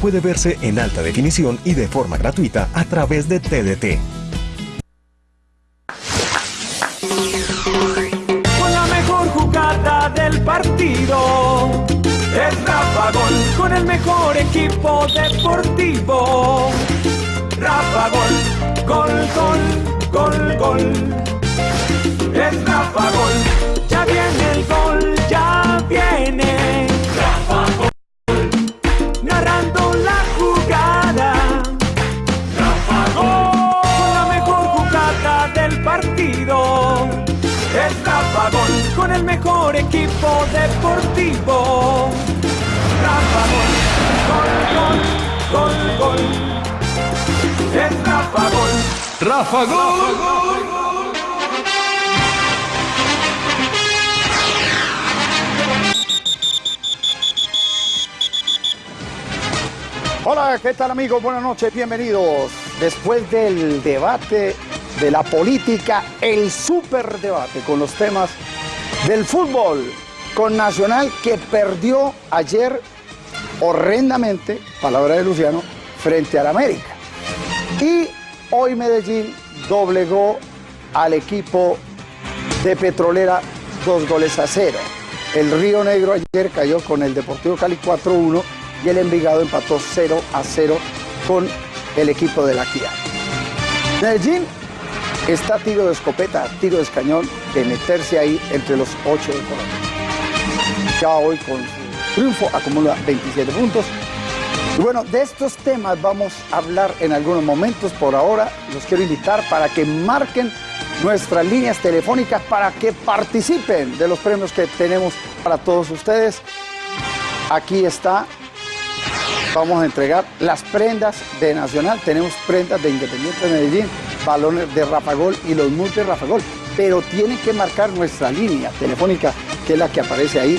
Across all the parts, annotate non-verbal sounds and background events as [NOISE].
puede verse en alta definición y de forma gratuita a través de TDT. Con la mejor jugada del partido. Es Rafa Gol con el mejor equipo deportivo. Rafa Gol, gol, gol, gol, gol. Es Rafa Gol, ya viene el gol, ya viene. Mejor equipo deportivo. Rafa Gol, gol, gol, gol, gol. Es Rafa Gol. Rafa Gol. Hola, ¿qué tal amigos? Buenas noches, bienvenidos. Después del debate de la política, el super debate con los temas del fútbol, con Nacional que perdió ayer horrendamente, palabra de Luciano, frente al América. Y hoy Medellín doblegó al equipo de Petrolera dos goles a cero. El Río Negro ayer cayó con el Deportivo Cali 4-1 y el Envigado empató 0 a 0 con el equipo de la Kia. Medellín está tiro de escopeta, tiro de escañón de meterse ahí entre los 8 de Colombia. Ya hoy con triunfo acumula 27 puntos. Y bueno, de estos temas vamos a hablar en algunos momentos. Por ahora los quiero invitar para que marquen nuestras líneas telefónicas para que participen de los premios que tenemos para todos ustedes. Aquí está vamos a entregar las prendas de Nacional, tenemos prendas de Independiente de Medellín, balones de Rafagol y los multi Rafagol, pero tienen que marcar nuestra línea telefónica, que es la que aparece ahí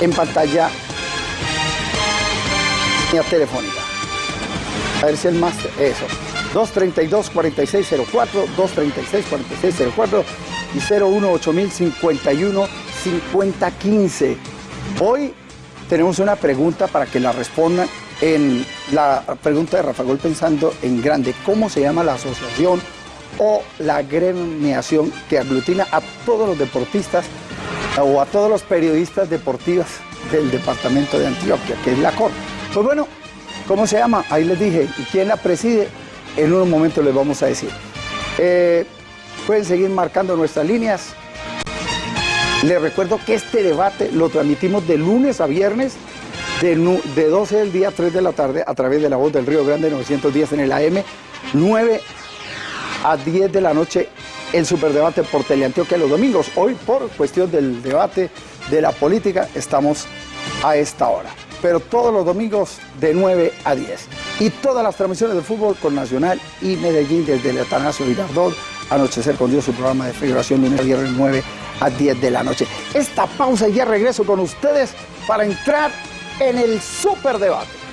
en pantalla, línea telefónica. A ver si el máster, eso, 232-4604, 236-4604 y 018-5051-5015. Hoy tenemos una pregunta para que la respondan en la pregunta de Rafa Gol pensando en grande. ¿Cómo se llama la asociación o la gremiación que aglutina a todos los deportistas o a todos los periodistas deportivos del departamento de Antioquia, que es la COR? Pues bueno, ¿cómo se llama? Ahí les dije. ¿Y quién la preside? En unos momentos les vamos a decir. Eh, pueden seguir marcando nuestras líneas les recuerdo que este debate lo transmitimos de lunes a viernes, de, 12 del día a 3 de la tarde, a través de la voz del Río Grande 910 en el AM, 9 a 10 de la noche el superdebate por Teleantioquia los domingos. Hoy, por cuestión del debate de la política, estamos a esta hora. Pero todos los domingos de 9 a 10. Y todas las transmisiones de fútbol con Nacional y Medellín desde el Atanasio Girardot, Anochecer con Dios, su programa de figuración lunes viernes 9 a 10 de la noche. Esta pausa y ya regreso con ustedes para entrar en el superdebate.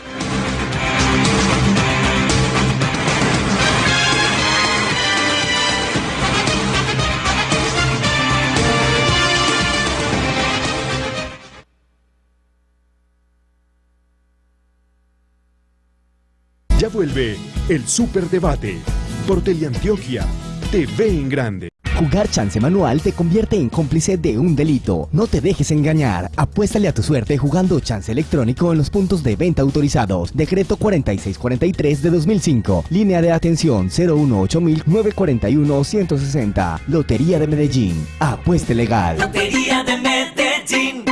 Ya vuelve el Superdebate por Teleantioquia, TV en Grande. Jugar chance manual te convierte en cómplice de un delito. No te dejes engañar. Apuéstale a tu suerte jugando chance electrónico en los puntos de venta autorizados. Decreto 4643 de 2005. Línea de atención 018 941 160. Lotería de Medellín. Apueste legal. Lotería de Medellín.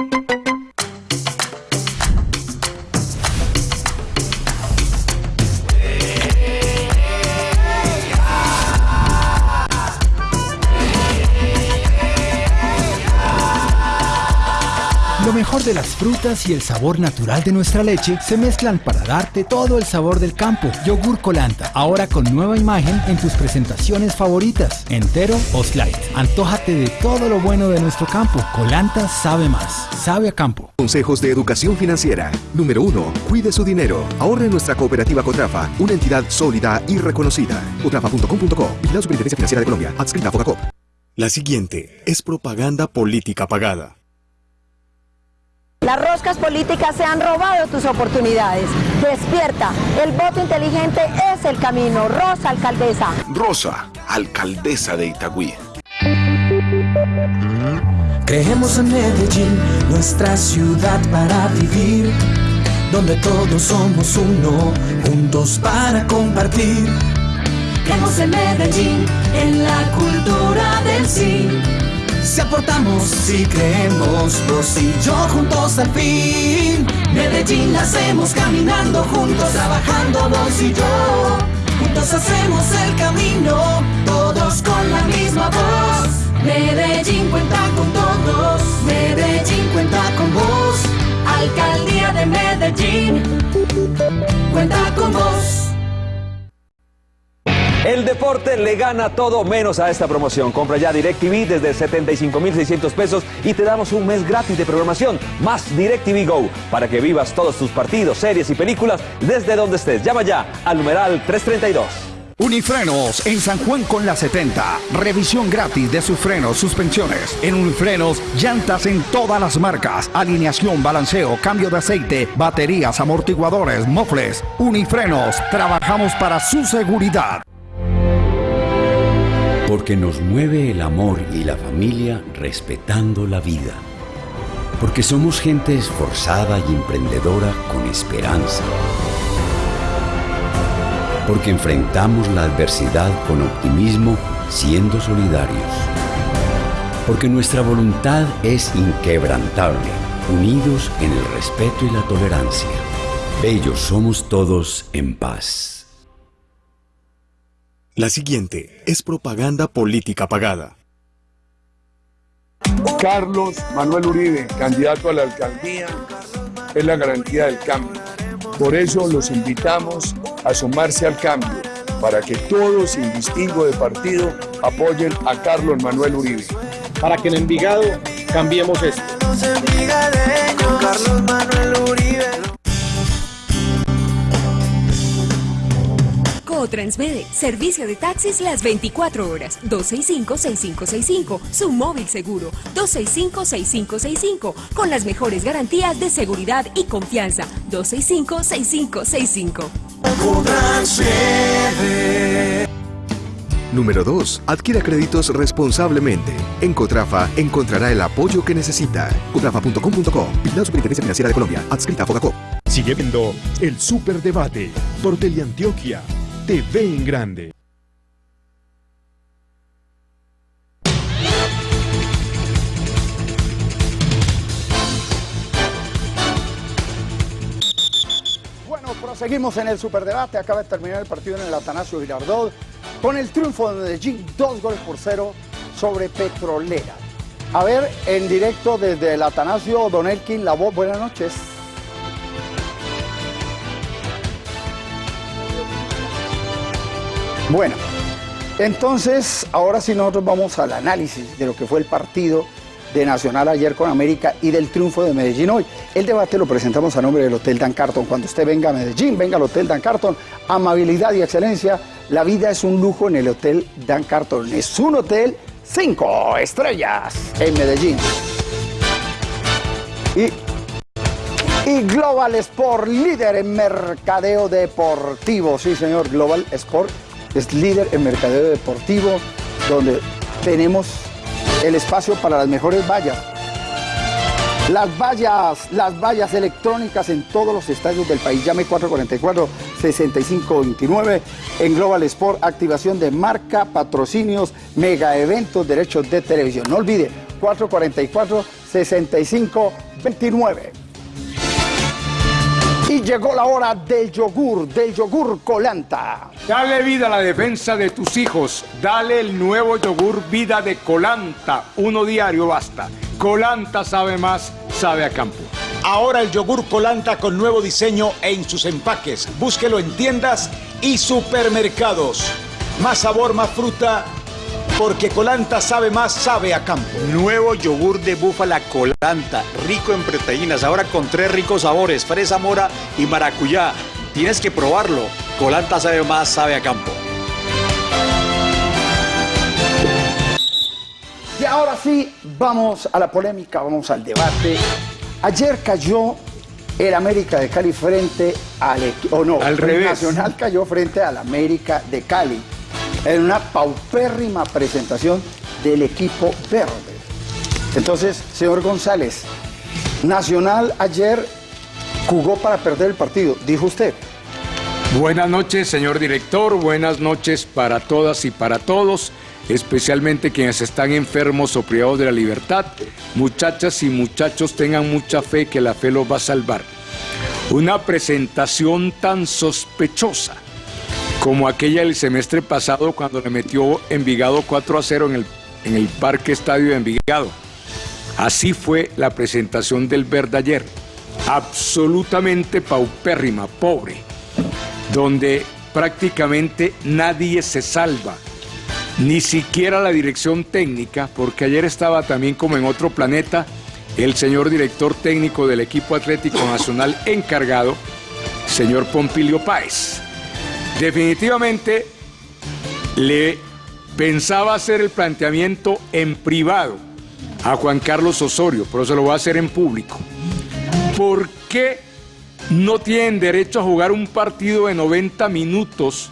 Lo mejor de las frutas y el sabor natural de nuestra leche se mezclan para darte todo el sabor del campo. Yogur Colanta, ahora con nueva imagen en tus presentaciones favoritas, entero o slide. Antójate de todo lo bueno de nuestro campo. Colanta sabe más, sabe a campo. Consejos de educación financiera. Número 1. Cuide su dinero. Ahorre en nuestra cooperativa Cotrafa, una entidad sólida y reconocida. Cotrafa.com.co. La Superintendencia Financiera de Colombia. Adscrita a Focacop. La siguiente es propaganda política pagada. Las roscas políticas se han robado tus oportunidades. Despierta, el voto inteligente es el camino. Rosa, alcaldesa. Rosa, alcaldesa de Itagüí. Creemos en Medellín, nuestra ciudad para vivir, donde todos somos uno, juntos para compartir. Creemos en Medellín, en la cultura del sí. Si aportamos, si creemos, vos y yo juntos al fin. Medellín la hacemos caminando juntos, trabajando vos y yo. Juntos hacemos el camino, todos con la misma voz. Medellín cuenta con todos, Medellín cuenta con vos. Alcaldía de Medellín, cuenta con vos. El deporte le gana todo menos a esta promoción. Compra ya DirecTV desde 75,600 pesos y te damos un mes gratis de programación, más DirecTV Go, para que vivas todos tus partidos, series y películas desde donde estés. Llama ya al numeral 332. Unifrenos en San Juan con la 70. Revisión gratis de sus frenos, suspensiones. En Unifrenos, llantas en todas las marcas. Alineación, balanceo, cambio de aceite, baterías, amortiguadores, mofles. Unifrenos, trabajamos para su seguridad. Porque nos mueve el amor y la familia respetando la vida. Porque somos gente esforzada y emprendedora con esperanza. Porque enfrentamos la adversidad con optimismo siendo solidarios. Porque nuestra voluntad es inquebrantable, unidos en el respeto y la tolerancia. Bellos somos todos en paz. La siguiente es propaganda política pagada. Carlos Manuel Uribe, candidato a la alcaldía, es la garantía del cambio. Por eso los invitamos a sumarse al cambio, para que todos, sin distingo de partido, apoyen a Carlos Manuel Uribe. Para que en Envigado cambiemos esto. Carlos Manuel Uribe. Transmede, servicio de taxis las 24 horas, 265-6565, su móvil seguro, 265-6565, con las mejores garantías de seguridad y confianza, 265-6565. Número 2. Adquiera créditos responsablemente. En Cotrafa encontrará el apoyo que necesita. Cotrafa.com.co. La Superintendencia Financiera de Colombia. Adscrita a Fogacop. Sigue viendo el Superdebate por Teleantioquia TV en grande. Bueno, proseguimos en el superdebate. Acaba de terminar el partido en el Atanasio Girardot con el triunfo de Medellín, dos goles por cero sobre Petrolera. A ver, en directo desde el Atanasio, Don Elkin, la voz, buenas noches. Bueno, entonces ahora sí nosotros vamos al análisis de lo que fue el partido de Nacional ayer con América y del triunfo de Medellín hoy. El debate lo presentamos a nombre del Hotel Dan Carton. Cuando usted venga a Medellín, venga al Hotel Dan Carton. Amabilidad y excelencia. La vida es un lujo en el Hotel Dan Carton. Es un hotel cinco estrellas en Medellín. Y y Global Sport, líder en mercadeo deportivo. Sí, señor, Global Sport es líder en mercadeo deportivo, donde tenemos el espacio para las mejores vallas. Las vallas, las vallas electrónicas en todos los estadios del país. Llame 444-6529 en Global Sport, activación de marca, patrocinios, mega eventos, derechos de televisión. No olvide, 444-6529. Y llegó la hora del yogur, del yogur Colanta. Dale vida a la defensa de tus hijos. Dale el nuevo yogur vida de Colanta. Uno diario basta. Colanta sabe más, sabe a campo. Ahora el yogur Colanta con nuevo diseño en sus empaques. Búsquelo en tiendas y supermercados. Más sabor, más fruta, porque Colanta sabe más, sabe a campo. Nuevo yogur de búfala Colanta, rico en proteínas, ahora con tres ricos sabores, fresa mora y maracuyá. Tienes que probarlo. Colanta sabe más, sabe a campo. Y ahora sí, vamos a la polémica, vamos al debate. Ayer cayó el América de Cali frente al equipo, o no, Al el revés. Nacional cayó frente al América de Cali en una paupérrima presentación del equipo verde. Entonces, señor González, Nacional ayer jugó para perder el partido, dijo usted. Buenas noches, señor director. Buenas noches para todas y para todos, especialmente quienes están enfermos o privados de la libertad. Muchachas y muchachos, tengan mucha fe que la fe los va a salvar. Una presentación tan sospechosa como aquella del semestre pasado cuando le metió Envigado 4 a 0 en el, en el Parque Estadio de Envigado. Así fue la presentación del Verde ayer. Absolutamente paupérrima, pobre donde prácticamente nadie se salva, ni siquiera la dirección técnica, porque ayer estaba también como en otro planeta el señor director técnico del equipo Atlético Nacional encargado, señor Pompilio Páez. Definitivamente le pensaba hacer el planteamiento en privado a Juan Carlos Osorio, pero se lo va a hacer en público. ¿Por qué no tienen derecho a jugar un partido de 90 minutos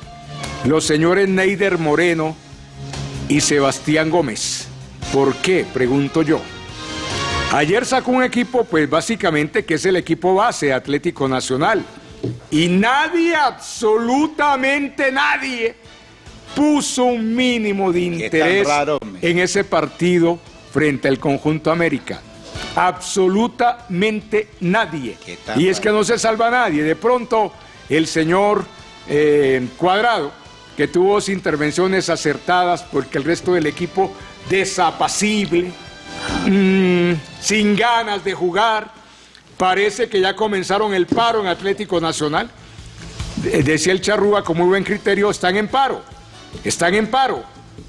los señores Neider Moreno y Sebastián Gómez? ¿Por qué? Pregunto yo. Ayer sacó un equipo, pues básicamente que es el equipo base Atlético Nacional. Y nadie, absolutamente nadie, puso un mínimo de interés raro, en ese partido frente al conjunto América. Absolutamente nadie. Y es que no se salva nadie. De pronto, el señor eh, Cuadrado, que tuvo dos intervenciones acertadas porque el resto del equipo desapacible, mm, sin ganas de jugar, parece que ya comenzaron el paro en Atlético Nacional. De- Decía el Charrúa con muy buen criterio, están en paro, están en paro,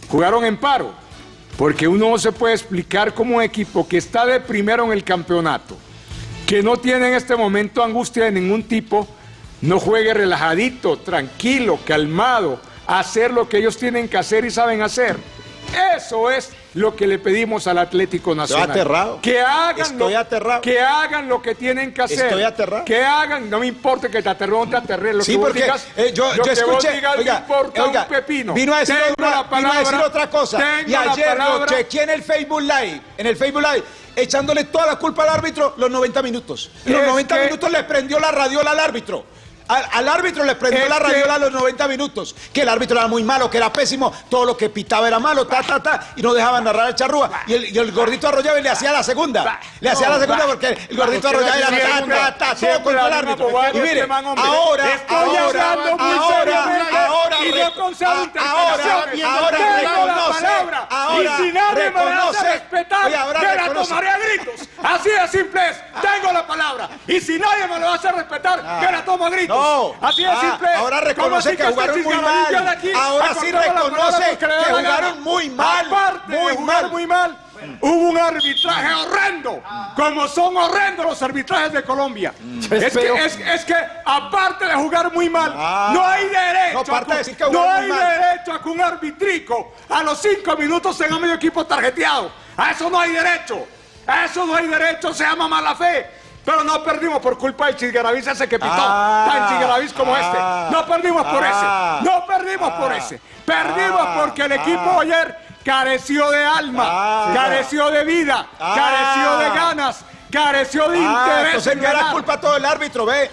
jugaron en paro, porque uno no se puede explicar como un equipo que está de primero en el campeonato, que no tiene en este momento angustia de ningún tipo, no juegue relajadito, tranquilo, calmado, hacer lo que ellos tienen que hacer y saben hacer. Eso es lo que le pedimos al Atlético Nacional. aterrado. Que hagan, Estoy lo, aterrado. que hagan lo que tienen que hacer. Estoy aterrado. Que hagan, no me importa que te aterre o no te. Lo Sí, que porque digas, eh, yo, lo yo que escuché, digas oiga, no importa oiga, un pepino. Vino a, decir otra, la vino a decir palabra, otra cosa. Y ayer lo palabra. chequeé en el Facebook Live, en el Facebook Live, echándole toda la culpa al árbitro los 90 minutos. Los Es 90 que- minutos le prendió la radiola al árbitro. Al, al árbitro le prendió la que- radiola a los 90 minutos. Que el árbitro era muy malo, que era pésimo, todo lo que pitaba era malo, ta, ta, ta, y no dejaban narrar el charrúa. Y el, y el gordito Arroyave le hacía la segunda. Le hacía la segunda porque el gordito Arroyave era ta, ta, ta, todo contra el árbitro. Y mire, este ahora, Estoy ahora, ahora, ahora, y no ahora, ahora reconoce, ahora y si nadie me la hace respetar, me la tomaré a gritos. Así de simple es. Tengo la palabra. Y si nadie me lo hace respetar, me la tomo a gritos. No. Así de Ah, simple ahora ¿Cómo reconoce que jugaron muy mal. aquí Ahora sí reconoce que jugaron muy mal, Aparte muy de jugar mal. muy mal, hubo un arbitraje horrendo, como son horrendos los arbitrajes de Colombia. Es que, es, es que aparte de jugar muy mal, no hay derecho, no, a, de decir que no jugaron hay mal. derecho a que un arbitrico a los cinco minutos tenga medio equipo tarjeteado. A eso no hay derecho. A eso no hay derecho, se llama mala fe. Pero no perdimos por culpa del Chisgaravís ese que pitó. Ah, tan Chisgaravís como ah, este. No perdimos por ah, ese. No perdimos por ese. Perdimos ah, porque el equipo ah. ayer careció de alma, Ah. careció de vida, Ah. careció de ganas, careció de Ah, interés. en no era ganar. culpa todo el árbitro, ve.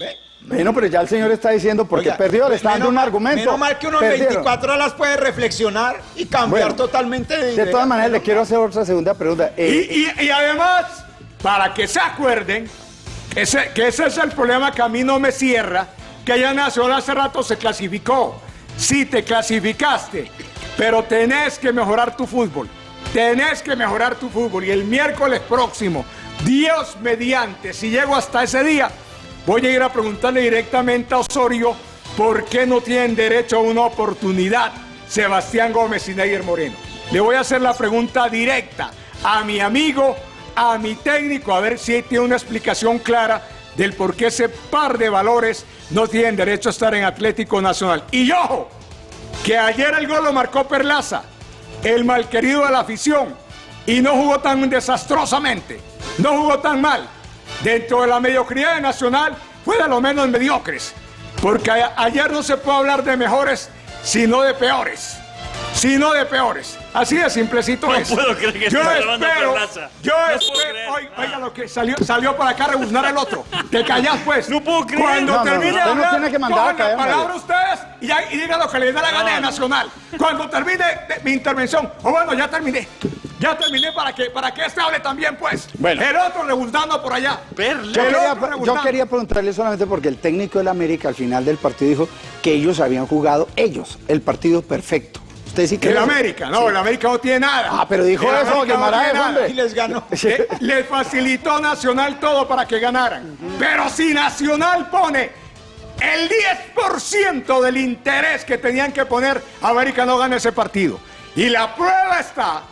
Ve. Bueno, pero ya el señor está diciendo porque Oiga, perdió, le está dando un argumento. Menos mal que uno en Perdieron. 24 horas puede reflexionar y cambiar Bueno, totalmente de De todas maneras, le quiero hacer otra segunda pregunta. Y, Eh, y- y además, para que se acuerden, ese, que ese es el problema que a mí no me cierra, que ya Nacional hace rato se clasificó. Sí, te clasificaste, pero tenés que mejorar tu fútbol. Tenés que mejorar tu fútbol. Y el miércoles próximo, Dios mediante, si llego hasta ese día, voy a ir a preguntarle directamente a Osorio por qué no tienen derecho a una oportunidad Sebastián Gómez y Neider Moreno. Le voy a hacer la pregunta directa a mi amigo, a mi técnico, a ver si tiene una explicación clara del por qué ese par de valores no tienen derecho a estar en Atlético Nacional. Y ojo, que ayer el gol lo marcó Perlaza, el malquerido de la afición, y no jugó tan desastrosamente. no jugó tan mal. Dentro de la mediocridad de Nacional fue de lo menos mediocres. Porque ayer no se puede hablar de mejores, sino de peores. Sino de peores. Así de simplecito no es. puedo creer que yo espero, yo No espero, oiga, oiga lo que salió, salió para acá a rebuznar el otro. Te callás pues. No puedo creer. Cuando No, termine no, hablar, tiene que mandar cojan la palabra ustedes y, ya- y digan lo que les da la gana de Nacional. Cuando termine de- mi intervención, o bueno, ya terminé. Ya terminé para que, para que este hable también, pues. Bueno. El otro rebuzando por allá. Yo quería, yo quería preguntarle solamente porque el técnico del América al final del partido dijo que ellos habían jugado, ellos, el partido perfecto. ¿Usted sí cree El eso? América, no, Sí. el América no tiene nada. Ah, pero dijo El eso, América no. Y les ganó. [LAUGHS] Le, le facilitó Nacional todo para que ganaran. Pero si Nacional pone el 10% del interés que tenían que poner, América no gana ese partido. Y la prueba está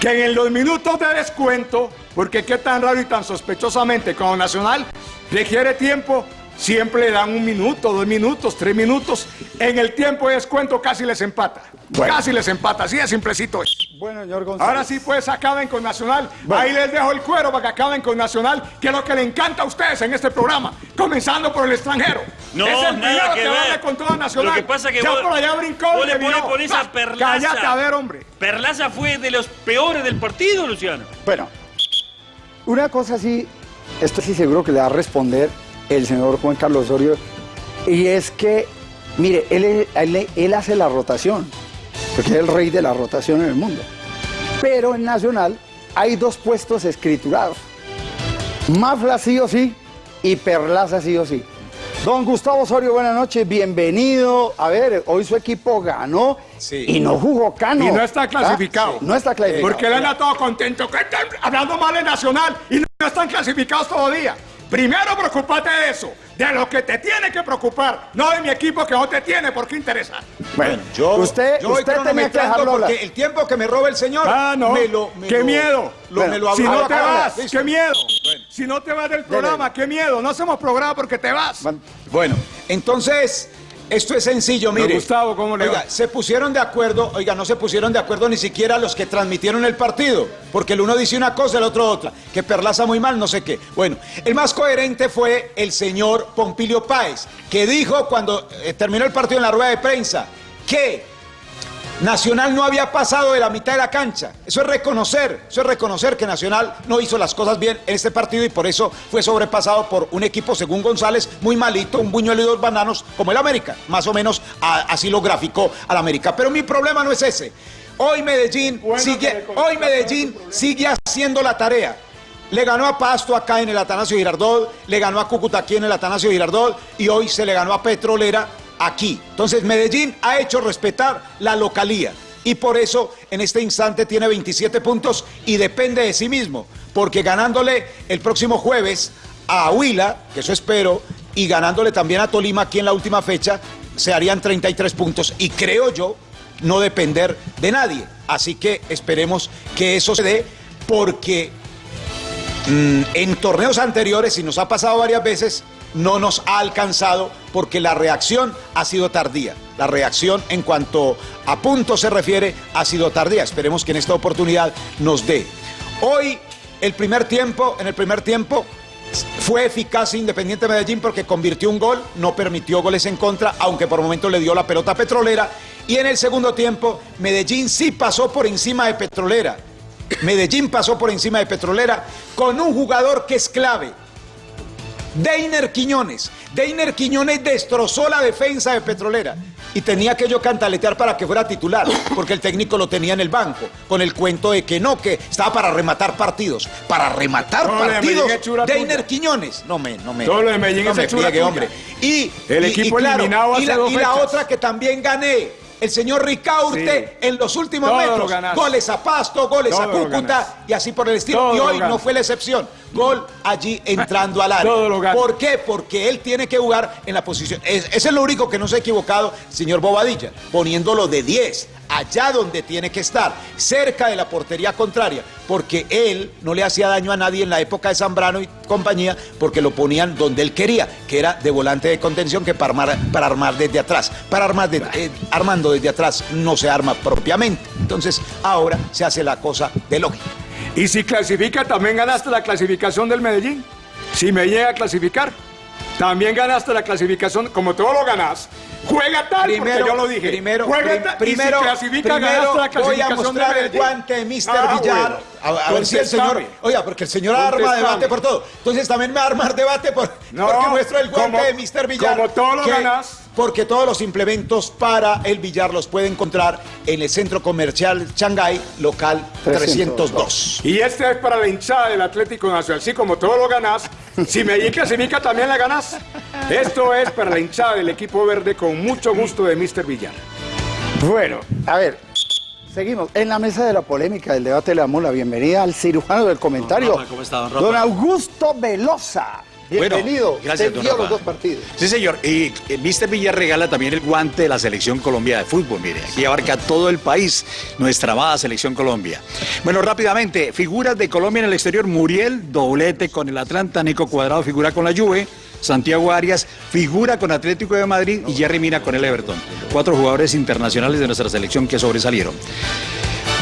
que en los minutos de descuento, porque qué tan raro y tan sospechosamente como Nacional requiere tiempo, siempre le dan un minuto, dos minutos, tres minutos. En el tiempo de descuento casi les empata. Bueno. Casi les empata, así de simplecito es. Bueno, señor González. Ahora sí, pues acaben con Nacional. Bueno. Ahí les dejo el cuero para que acaben con Nacional, que es lo que le encanta a ustedes en este programa, comenzando por el extranjero. No, es el primero nada que, que ver. con toda Nacional. Lo que pasa que ya vos- por allá brincó vos le pones por esa Ah, Perlaza. Cállate, a ver, hombre. Perlaza fue de los peores del partido, Luciano. Bueno, una cosa sí, esto sí seguro que le va a responder el señor Juan Carlos Osorio, y es que, mire, él, él- él hace la rotación, porque es el rey de la rotación en el mundo. Pero en Nacional hay dos puestos escriturados. Mafla sí o sí y Perlaza sí o sí. Don Gustavo Osorio, buenas noches, bienvenido. A ver, hoy su equipo ganó y no jugó Cano. Y no está clasificado. No está clasificado. Porque él anda todo contento. que están hablando mal en Nacional y no están clasificados todavía. Primero preocupate de eso, de lo que te tiene que preocupar, no de mi equipo que no te tiene por qué interesar. Bueno, Yo, usted, yo voy usted tenía que hablar. porque el tiempo que me roba el señor. Ah, no. Me lo, me qué lo- miedo. Lo, me lo si no te vas, listo. qué miedo. Si no te vas del programa, qué miedo. No hacemos programa porque te vas. Bueno, entonces, esto es sencillo, Don mire. Gustavo, ¿cómo le Oiga, va? se pusieron de acuerdo, oiga, no se pusieron de acuerdo ni siquiera los que transmitieron el partido, porque el uno dice una cosa, el otro otra, que Perlaza muy mal, no sé qué. Bueno, el más coherente fue el señor Pompilio Páez, que dijo cuando eh, terminó el partido en la rueda de prensa que Nacional no había pasado de la mitad de la cancha. Eso es reconocer, eso es reconocer que Nacional no hizo las cosas bien en este partido y por eso fue sobrepasado por un equipo, según González, muy malito, un buñuelo y dos bananos, como el América. Más o menos a- así lo graficó al América. Pero mi problema no es ese. Hoy Medellín sigue, hoy Medellín sigue haciendo la tarea. Le ganó a Pasto acá en el Atanasio Girardot, le ganó a Cúcuta aquí en el Atanasio Girardot y hoy se le ganó a Petrolera aquí. Entonces Medellín ha hecho respetar la localía y por eso en este instante tiene 27 puntos y depende de sí mismo, porque ganándole el próximo jueves a Huila, que eso espero, y ganándole también a Tolima aquí en la última fecha, se harían 33 puntos y creo yo no depender de nadie. Así que esperemos que eso se dé porque Mm, en torneos anteriores, y nos ha pasado varias veces, no nos ha alcanzado porque la reacción ha sido tardía. La reacción en cuanto a puntos se refiere ha sido tardía. Esperemos que en esta oportunidad nos dé. Hoy, el primer tiempo, en el primer tiempo, fue eficaz Independiente Medellín porque convirtió un gol, no permitió goles en contra, aunque por momento le dio la pelota a Petrolera. Y en el segundo tiempo, Medellín sí pasó por encima de Petrolera. Medellín pasó por encima de Petrolera con un jugador que es clave. Deiner Quiñones. Deiner Quiñones destrozó la defensa de Petrolera y tenía que yo cantaletear para que fuera titular, porque el técnico lo tenía en el banco, con el cuento de que no, que estaba para rematar partidos. Para rematar Todo partidos. Deiner. Quiñones. No me, no me. Todo lo de Medellín no me friegue, hombre. Y El y- equipo y claro, eliminado y hace la, dos y la otra que también gané. El señor Ricaurte en los últimos Todo metros. Goles a Pasto, goles Todo a Cúcuta y así por el estilo. Todo y hoy no fue la excepción. Gol allí entrando al [LAUGHS] área. ¿Por qué? Porque él tiene que jugar en la posición. Es- Ese es lo único que no se ha equivocado, señor Bobadilla, poniéndolo de 10, allá donde tiene que estar, cerca de la portería contraria, porque él no le hacía daño a nadie en la época de Zambrano y compañía, porque lo ponían donde él quería, que era de volante de contención, que para armar, para armar desde atrás. Para armar eh, armando desde atrás no se arma propiamente. Entonces, ahora se hace la cosa de lógica. Y si clasifica, también ganaste la clasificación del Medellín. Si me llega a clasificar, también ganaste la clasificación, como todo lo ganás. Juega tal, porque yo lo dije. Primero, Juega prim- tal, y primero, si clasifica, primero ganaste la voy a mostrar el guante de Mr. Ah, Villar. bueno. A, a ver si el señor. Oiga, porque el señor arma debate por todo. Entonces también me va a armar debate por, No, porque muestro el guante como- de Mr. Villar. como todo lo que- ganás. Porque todos los implementos para el billar los puede encontrar en el centro comercial Shanghai, local 302. Y este es para la hinchada del Atlético Nacional. Sí, como todo lo ganás, si Medellín clasifica también la ganás. Esto es para la hinchada del equipo verde con mucho gusto de Mr. Villar. Bueno, a ver, seguimos. En la mesa de la polémica del debate le damos la bienvenida al cirujano del comentario. Rafa, ¿cómo está, don Rafa? Don Augusto Velosa. Bueno, Bienvenido. gracias, don vio Rafa. los dos partidos. Sí, señor. Y eh, Mr. Villar regala también el guante de la Selección Colombia de Fútbol. Mire, aquí abarca todo el país, nuestra amada Selección Colombia. Bueno, rápidamente, figuras de Colombia en el exterior. Muriel, doblete con el Atlanta. Nico Cuadrado figura con la Juve. Santiago Arias figura con Atlético de Madrid y Jerry Mina con el Everton. Cuatro jugadores internacionales de nuestra selección que sobresalieron.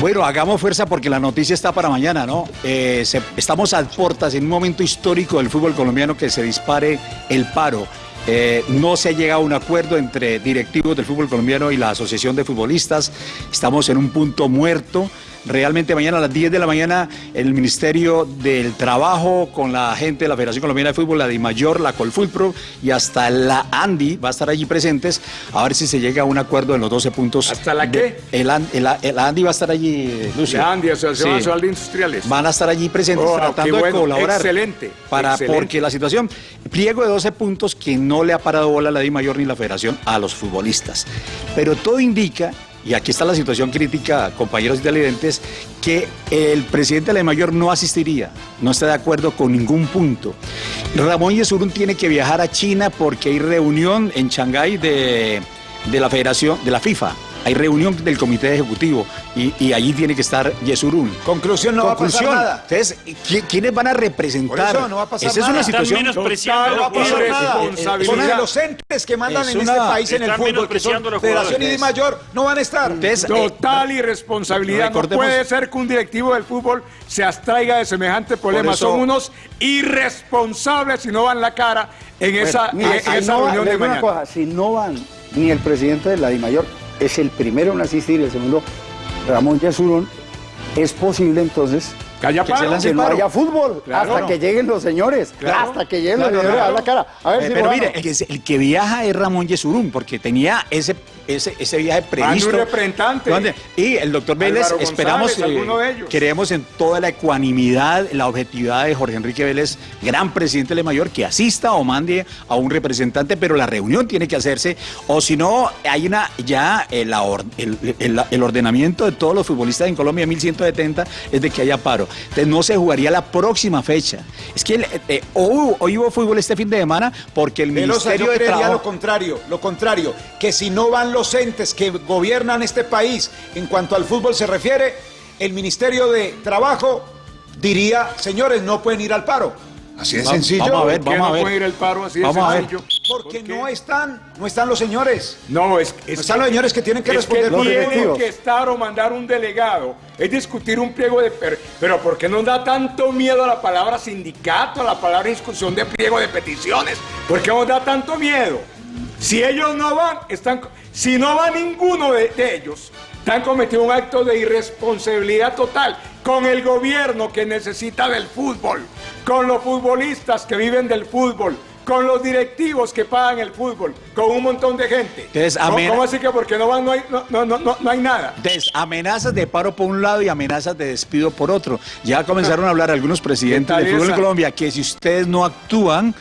Bueno, hagamos fuerza porque la noticia está para mañana, ¿no? Eh, estamos a portas en un momento histórico del fútbol colombiano que se dispare el paro. Eh, no se ha llegado a un acuerdo entre directivos del fútbol colombiano y la Asociación de Futbolistas. Estamos en un punto muerto. Realmente mañana a las 10 de la mañana el Ministerio del Trabajo con la gente de la Federación Colombiana de Fútbol, la DIMAYOR, la Colfulpro y hasta la ANDI va a estar allí presentes a ver si se llega a un acuerdo en los 12 puntos. ¿Hasta la qué? El, el, el ANDI va a estar allí, Lucio. La ANDI, Asociación Sí. Nacional de Industriales. Van a estar allí presentes Oh, tratando de colaborar. excelente, Para, excelente. Porque la situación, pliego de 12 puntos que no le ha parado bola a la Di Mayor ni la Federación a los futbolistas. Pero todo indica, y aquí está la situación crítica, compañeros y televidentes, que el presidente de la Mayor no asistiría, no está de acuerdo con ningún punto. Ramón Yesurún tiene que viajar a China porque hay reunión en Shanghái de, de la Federación, de la FIFA. Hay reunión del comité ejecutivo y, y allí tiene que estar Yesurún. Conclusión, no va a pasar nada. Entonces, ¿qui- ¿quiénes van a representar? Por eso no va a pasar Esa es una Están situación menospreciando No va a pasar Total nada. irresponsabilidad. Son los entes que mandan Es en este país en el fútbol, que son Federación y. Di Mayor, no van a estar. Entonces, eh, Total irresponsabilidad. No puede ser que un directivo del fútbol se abstraiga de semejante problema. eso- Son unos irresponsables y no van la cara en esa, Bueno, mire, en si esa no va- reunión de mañana. cosa, si no van ni el presidente de la DIMAYOR, es el primero en asistir, el segundo, Ramón Yesurón, es posible entonces Que haya que, paro. que no haya fútbol Claro. hasta que lleguen los señores, Claro. hasta que lleguen Claro, los señores claro. a la cara. A ver Eh, si pero mire, el que, el que viaja es Ramón Yesurún, porque tenía ese, ese, ese viaje previsto. un representante. ¿Dónde? Y el doctor Vélez, Álvaro esperamos, González, ellos. creemos en toda la ecuanimidad, la objetividad de Jorge Enrique Vélez, gran presidente de la mayor, que asista o mande a un representante, pero la reunión tiene que hacerse, o si no, hay una ya eh, el, el- el ordenamiento de todos los futbolistas en Colombia, 1170, es de que haya paro. Entonces no se jugaría la próxima fecha. Es que eh, hoy, hoy hubo fútbol este fin de semana porque el Velosa, Ministerio yo de Trabajo... lo contrario, lo contrario, que si no van los entes que gobiernan este país en cuanto al fútbol se refiere, el Ministerio de Trabajo diría, señores, no pueden ir al paro. Así de sencillo. vamos a ver, ¿Por qué vamos a no ver. puede ir el paro así de Vamos a ver. sencillo? Porque no están, no están los señores. No, es, es No están los señores que tienen que es responder que tienen directivos. que estar o mandar un delegado. Es discutir un pliego de... per- Pero ¿por qué nos da tanto miedo a la palabra sindicato, a la palabra discusión de pliego de peticiones? ¿Por qué nos da tanto miedo? Si ellos no van, están... Si no va ninguno de, de ellos, están cometiendo un acto de irresponsabilidad total con el gobierno que necesita del fútbol, con los futbolistas que viven del fútbol, con los directivos que pagan el fútbol, con un montón de gente. Entonces, ¿Cómo- amén. ¿Cómo así que porque no van no hay, no, no, no, no- no hay nada? Entonces, amenazas de paro por un lado y amenazas de despido por otro. Ya comenzaron a hablar algunos presidentes ¿Qué tal del fútbol en? Colombia que si ustedes no actúan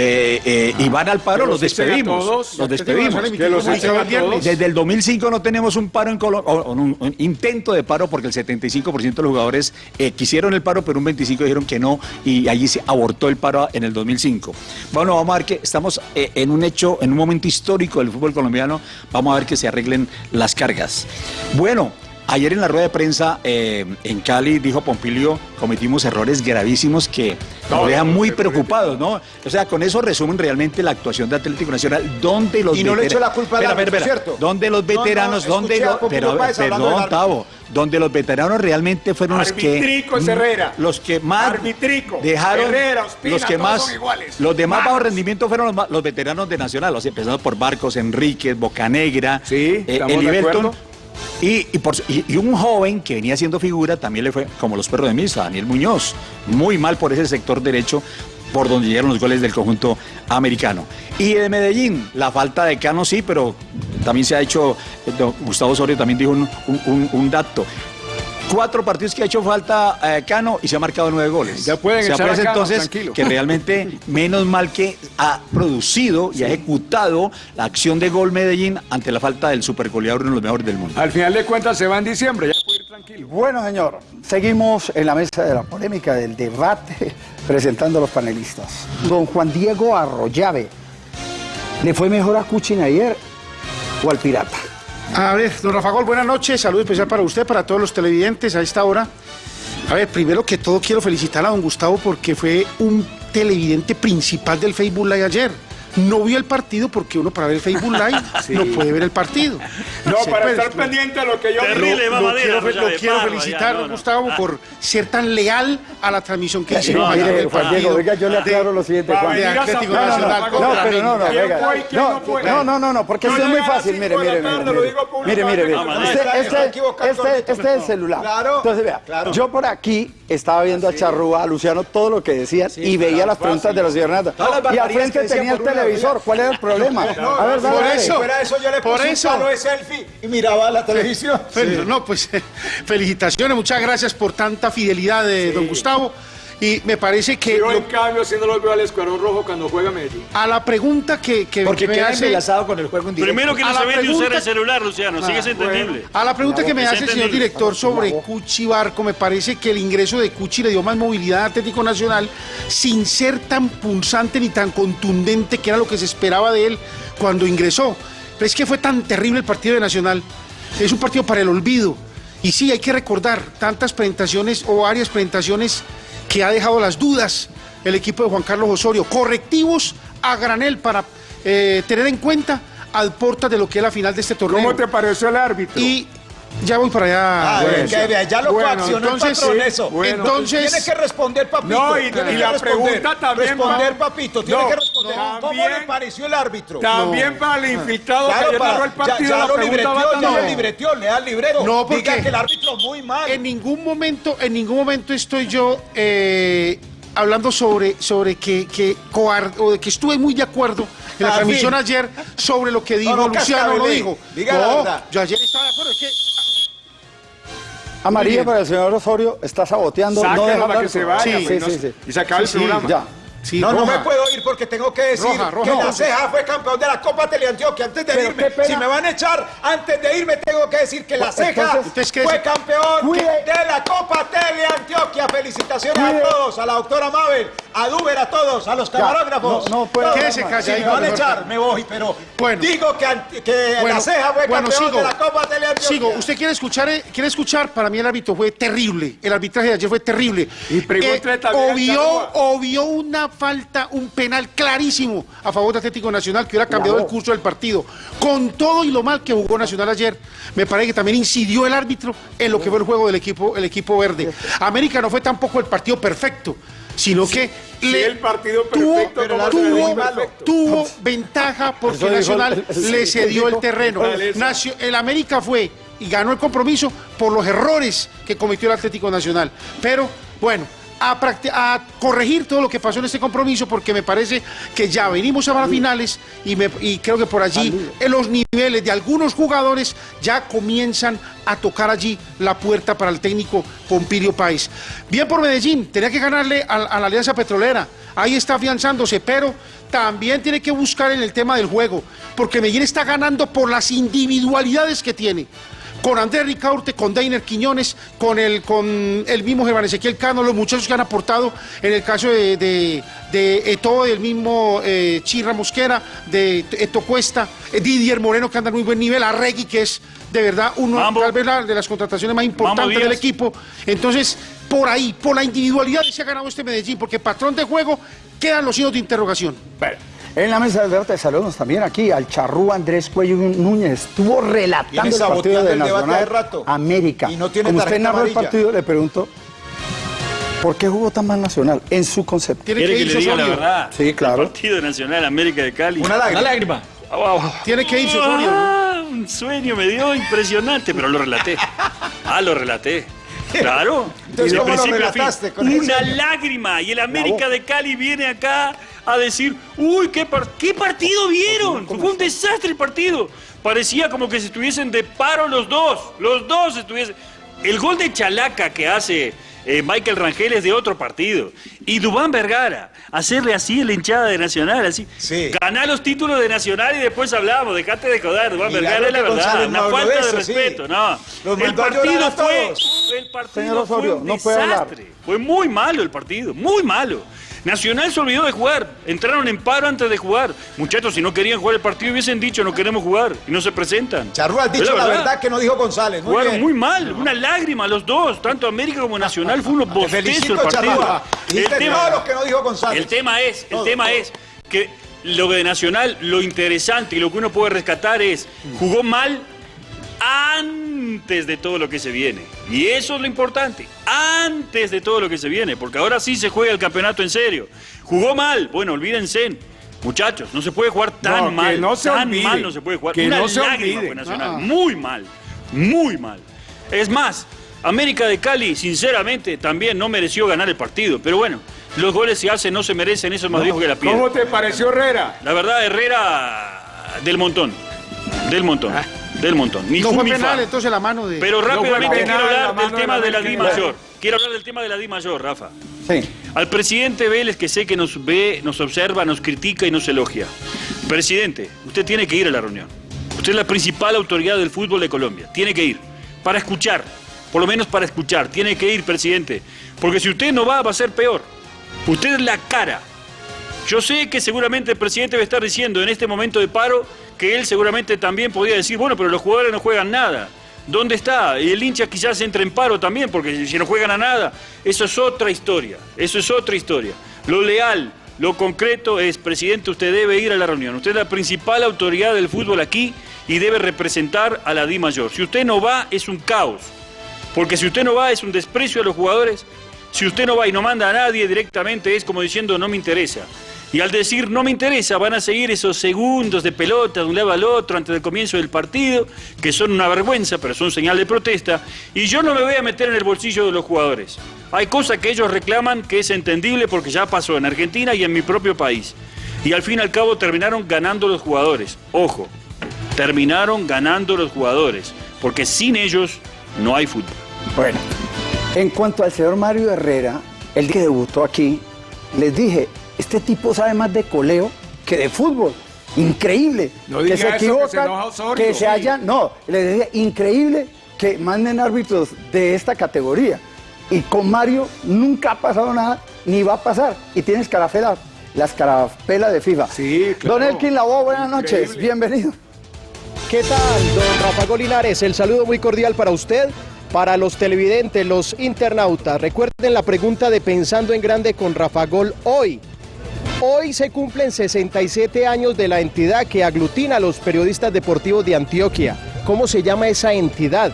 eh, eh, y van al paro, los despedimos. todos. Los despedimos. Los todos. Desde el 2005 no tenemos un paro en Colombia, o, o un, un intento de paro porque el 75% de los jugadores eh, quisieron el paro, pero un 25% dijeron que no y allí se abortó el paro en el 2005. Bueno, vamos a ver que estamos eh, en un hecho, en un momento histórico del fútbol colombiano. Vamos a ver que se arreglen las cargas. Bueno. Ayer en la rueda de prensa eh, en Cali dijo Pompilio, cometimos errores gravísimos que nos dejan muy preocupados, ¿no? O sea, con eso resumen realmente la actuación de Atlético Nacional, donde los Y no le echo la culpa espera, espera. ¿cierto? Donde los No, no, veteranos, donde a los, pero, perdón. Tavo, donde los veteranos realmente fueron los que Arbitrico es Herrera. los que más Arbitrico. dejaron Herrera, Ospina, los que más los de más Malos. bajo rendimiento fueron los, veteranos de Nacional, o sea, empezando por Barcos, Enríquez, Bocanegra, eh, estamos de Eliberton. Y, y por- un joven que venía siendo figura también le fue como los perros de misa, Daniel Muñoz. Muy mal por ese sector derecho por donde llegaron los goles del conjunto americano. Y de Medellín, la falta de Cano sí, pero también se ha hecho, eh, Gustavo Osorio también dijo un- un- un dato. Cuatro partidos que ha hecho falta eh, Cano y se ha marcado nueve goles. Ya pueden Se echar a Cano, entonces tranquilo. que realmente menos mal que ha producido y ha ejecutado la acción de gol Medellín ante la falta del supergoleador uno de los mejores del mundo. Al final de cuentas se va en diciembre, ya puede ir tranquilo. Bueno, señor, seguimos en la mesa de la polémica, del debate, [LAUGHS] presentando a los panelistas. Don Juan Diego Arroyave, ¿le fue mejor a Cuchin ayer o al Pirata? A ver, don Rafa Gol, buenas noches. Saludo especial para usted, para todos los televidentes a esta hora. A ver, primero que todo quiero felicitar a don Gustavo porque fue un televidente principal del Facebook Live ayer. No vio el partido porque uno para ver el Facebook Live [LAUGHS] Sí. no puede ver el partido. No, Sí, para pues, estar pendiente a lo que yo Terrible, lo Madera, quiero, lo quiero Parra, felicitar, ya, no, don no. Gustavo, Ah. por ser tan leal a la transmisión que hicimos No, ayer mire, del Juan partido Diego, venga, yo le de- aclaro lo siguiente. de Juan. Atlético No, no, no, Nacional no, pero no, no, No, no no, no, porque esto es muy fácil, mire, de mire, mire, lo mire, digo mire, este, este, equivocado, este, este es el celular. Claro, Entonces, vea, yo por aquí estaba viendo a Charrúa, a Luciano, todo lo que decían y veía las preguntas de los las Y al frente tenía el una televisor. ¿cuál era el problema? No, A ver, dale, por dale. eso. Fuera de eso yo le Por puse eso. un palo de selfie y miraba la televisión. No, pues [LAUGHS] felicitaciones, muchas gracias por tanta fidelidad de don Gustavo. Y me parece que Yo, lo- en cambio, haciendo los veo al Escuadrón Rojo cuando juega Medellín. a la pregunta que, que, Porque que me queda hace... enlazado con el juego en directo. Primero que no se vende usar pregunta- el celular, Luciano, sí que es Ah, entendible. A la pregunta que me hace el señor director sobre Cuchi Barco, me parece que el ingreso de Cuchi le dio más movilidad a Atlético Nacional sin ser tan punzante ni tan contundente que era lo que se esperaba de él cuando ingresó. Pero es que fue tan terrible el partido de Nacional. Es un partido para el olvido. Y sí, hay que recordar tantas presentaciones o varias presentaciones que ha dejado las dudas el equipo de Juan Carlos Osorio. Correctivos a granel para eh, tener en cuenta al porta de lo que es la final de este torneo. ¿Cómo te pareció el árbitro? Y ya voy para allá. Ah, Bueno. que vea, ya lo Bueno, coaccionó entonces, el patrón sí, eso. bueno. Entonces- tiene que responder, papito. No, y- tiene y que la responder. pregunta también Responder, va- papito, tiene No, que responder. no, ¿Cómo también- le pareció el árbitro? También para el infiltrado que Claro, para- narró el partido, ya, ya la lo libreteó, va ya lo libreteó, lea el libreto. No, porque- Diga que el árbitro muy mal. En ningún momento, en ningún momento estoy yo eh, hablando sobre, sobre que, que o de que estuve muy de acuerdo en la Ah, transmisión ayer sobre lo que dijo no, Luciano, no dijo. Diga la no, verdad. yo ayer estaba de acuerdo. Es que Amarilla para el señor Osorio, está saboteando. No deja para que se vaya, Sí, pues, sí, sí. y se acaba el programa. Ya. Sí, No, no me puedo ir porque tengo que decir Roja, roja, que la ceja fue campeón de la Copa Teleantioquia. Antes de Pero irme, si me van a echar, antes de irme tengo que decir que la ceja entonces, ¿ustedes qué fue campeón Cuide. de la Copa Teleantioquia. Felicitaciones Cuide. a todos, a la doctora Mabel, a Duber, a todos, a los camarógrafos. no, no. Quédese callado, Si me van a echar, me voy, pero Bueno. digo que, ant- que Bueno, la ceja fue bueno, campeón sigo. de la Copa Teleantioquia. Sigo, usted quiere escuchar, eh, quiere escuchar, para mí el árbitro fue terrible, el arbitraje de ayer fue terrible. Y al obvió, obvió una falta, un penal clarísimo a favor de Atlético Nacional que hubiera cambiado el curso del partido. Con todo y lo mal que jugó Nacional ayer, me parece que también incidió el árbitro en lo que fue el juego del equipo, el equipo verde. América no fue tampoco el partidio perfecto, sino que sí, le el partido tuvo, perfecto, pero el tuvo, muy malo. tuvo ventaja porque Eso Nacional le cedió el terreno. Nacio- el América fue y ganó el compromiso por los errores que cometió el Atlético Nacional. Pero bueno, a, corregir todo lo que pasó en este compromiso porque me parece que ya venimos a las finales y, me- y creo que por allí en los niveles de algunos jugadores ya comienzan a tocar allí la puerta para el técnico Pompilio Páez. Bien por Medellín, tenía que ganarle a, a la Alianza Petrolera, ahí está afianzándose, pero también tiene que buscar en el tema del juego, porque Medellín está ganando por las individualidades que tiene. Con Andrés Ricaurte, con Dainer Quiñones, con el, con el mismo Germán Ezequiel Cano, los muchachos que han aportado en el caso de, de, de Eto, del mismo eh, Chirra Mosquera, de Eto Cuesta, eh, Didier Moreno que anda en muy buen nivel, Arregui que es de verdad uno tal vez la- de las contrataciones más importantes del equipo. Entonces, por ahí, por la individualidad se ha ganado este Medellín, porque patrón de juego quedan los signos de interrogación. En la mesa del debate saludamos también aquí al charrú Andrés Cuello Núñez. Estuvo relatando el partido de el Nacional hace rato. América. Y no tiene Como usted narró el partido, le pregunto, ¿por qué jugó tan mal Nacional en su concepto? ¿Quiere que le diga la verdad? Sí, claro. El Partido Nacional América de Cali. Una lágrima. Una lágrima. Tiene que irse Osorio, ¿no? Ah, Un sueño me dio impresionante, pero lo relaté. [LAUGHS] Ah, lo relaté. [LAUGHS] Claro. Una lágrima. Y el América de Cali viene acá a decir, uy, ¿qué, par- qué partido vieron? Fue un desastre el partido. Parecía como que se estuviesen de paro los dos. Los dos estuviesen... El gol de Chalaca que hace eh, Michael Rangel es de otro partido. Y Dubán Vergara, hacerle así la hinchada de Nacional, así. Ganá los títulos de Nacional y después hablamos. Dejate de joder, Dubán Vergara es la verdad. González Una falta de sí. respeto, no. Los el partido fue. El partido Señor fue Osorio, un no puede hablar. desastre. Fue muy malo el partido, muy malo. Nacional se olvidó de jugar. Entraron en paro antes de jugar. Muchachos, si no querían jugar el partido, hubiesen dicho no queremos jugar. Y no se presentan. Charrúa, Es dicho la verdad que no dijo González. Muy Jugaron bien. muy mal, una lágrima los dos, tanto América como Nacional fue unos bostezos el partido. Charrúa. Dijiste todo lo que no dijo González. el tema es, el Todo, tema todo. es que lo de Nacional, lo interesante y lo que uno puede rescatar es jugó mal antes de todo lo que se viene. Y eso es lo importante, antes de todo lo que se viene, porque ahora sí se juega el campeonato en serio. Jugó mal, bueno, olvídense. Muchachos, no se puede jugar tan No, que mal, no se tan olvide, mal no se puede jugar. que Una no se olvide. Nacional, Ah. muy mal, muy mal. Es más, América de Cali, sinceramente, también no mereció ganar el partido. Pero bueno, los goles se hacen, no se merecen, eso es más viejo que la piedra. ¿Cómo te pareció Herrera? La verdad, Herrera del montón. Del montón. Del montón. Ni no fu fue penal, entonces la mano de. Pero rápidamente quiero hablar la del de tema de la Di. Mayor. Quiero hablar del tema de la Di Mayor, Rafa. Sí. Al presidente Vélez, que sé que nos ve, nos observa, nos critica y nos elogia. Presidente, usted tiene que ir a la reunión. Usted es la principal autoridad del fútbol de Colombia. Tiene que ir. Para escuchar. Por lo menos para escuchar. Tiene que ir, presidente. Porque si usted no va, va a ser peor. Usted es la cara. Yo sé que seguramente el presidente va a estar diciendo en este momento de paro que él seguramente también podría decir, bueno, pero los jugadores no juegan nada. ¿Dónde está? Y el hincha quizás entre en paro también, porque si no juegan a nada, eso es otra historia. Eso es otra historia. Lo leal, lo concreto es, presidente, usted debe ir a la reunión. Usted es la principal autoridad del fútbol aquí y debe representar a la Di Mayor. Si usted no va, es un caos. Porque si usted no va, es un desprecio a los jugadores. Si usted no va y no manda a nadie directamente, es como diciendo no me interesa. Y al decir no me interesa, van a seguir esos segundos de pelota de un lado al otro antes del comienzo del partido, que son una vergüenza, pero son señal de protesta. Y yo no me voy a meter en el bolsillo de los jugadores. Hay cosas que ellos reclaman que es entendible porque ya pasó en Argentina y en mi propio país. Y al fin y al cabo terminaron ganando los jugadores. Ojo, terminaron ganando los jugadores, porque sin ellos no hay fútbol. Bueno, en cuanto al señor Mario Herrera, el que debutó aquí, les dije, este tipo sabe más de coleo que de fútbol. Increíble. No que se eso, que se equivocan, Osorio. que se hayan. No, les decía, increíble que manden árbitros de esta categoría. Y con Mario nunca ha pasado nada, ni va a pasar. Y tiene escarafela, la escarapela de FIFA. Sí, Don Elkin Lavoe, buenas noches, bienvenido. ¿Qué tal, don Rafa Golinares? El saludo muy cordial para usted, para los televidentes, los internautas. Recuerden la pregunta de Pensando en Grande con Rafa Gol hoy. Hoy se cumplen 67 años de la entidad que aglutina a los periodistas deportivos de Antioquia. ¿Cómo se llama esa entidad?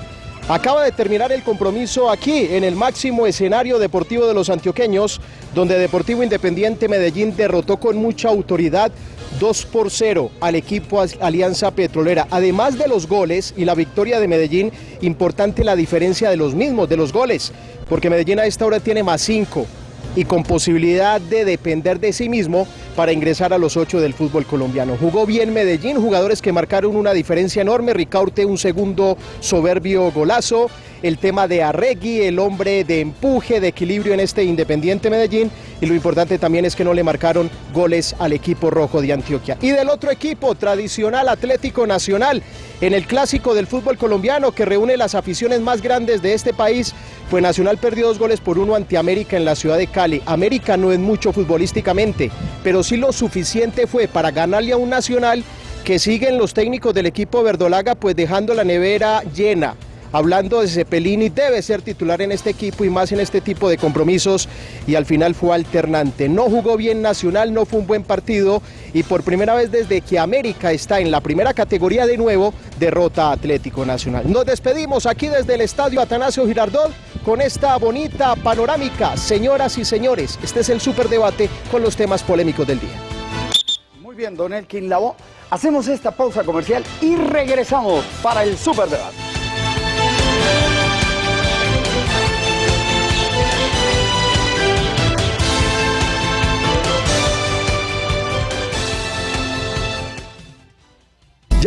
Acaba de terminar el compromiso aquí, en el máximo escenario deportivo de los antioqueños, donde Deportivo Independiente Medellín derrotó con mucha autoridad 2 por 0 al equipo Alianza Petrolera. Además de los goles y la victoria de Medellín, importante la diferencia de los mismos, de los goles, porque Medellín a esta hora tiene más 5 y con posibilidad de depender de sí mismo para ingresar a los ocho del fútbol colombiano. Jugó bien Medellín, jugadores que marcaron una diferencia enorme, Ricaurte un segundo soberbio golazo el tema de Arregui, el hombre de empuje, de equilibrio en este Independiente Medellín y lo importante también es que no le marcaron goles al equipo rojo de Antioquia. Y del otro equipo, tradicional Atlético Nacional, en el clásico del fútbol colombiano que reúne las aficiones más grandes de este país, pues Nacional perdió dos goles por uno ante América en la ciudad de Cali. América no es mucho futbolísticamente, pero sí lo suficiente fue para ganarle a un Nacional que siguen los técnicos del equipo verdolaga pues dejando la nevera llena hablando de Cepelini, debe ser titular en este equipo y más en este tipo de compromisos y al final fue alternante. No jugó bien Nacional, no fue un buen partido y por primera vez desde que América está en la primera categoría de nuevo, derrota Atlético Nacional. Nos despedimos aquí desde el Estadio Atanasio Girardot con esta bonita panorámica. Señoras y señores, este es el superdebate con los temas polémicos del día. Muy bien, don Elkin Lavo. Hacemos esta pausa comercial y regresamos para el superdebate.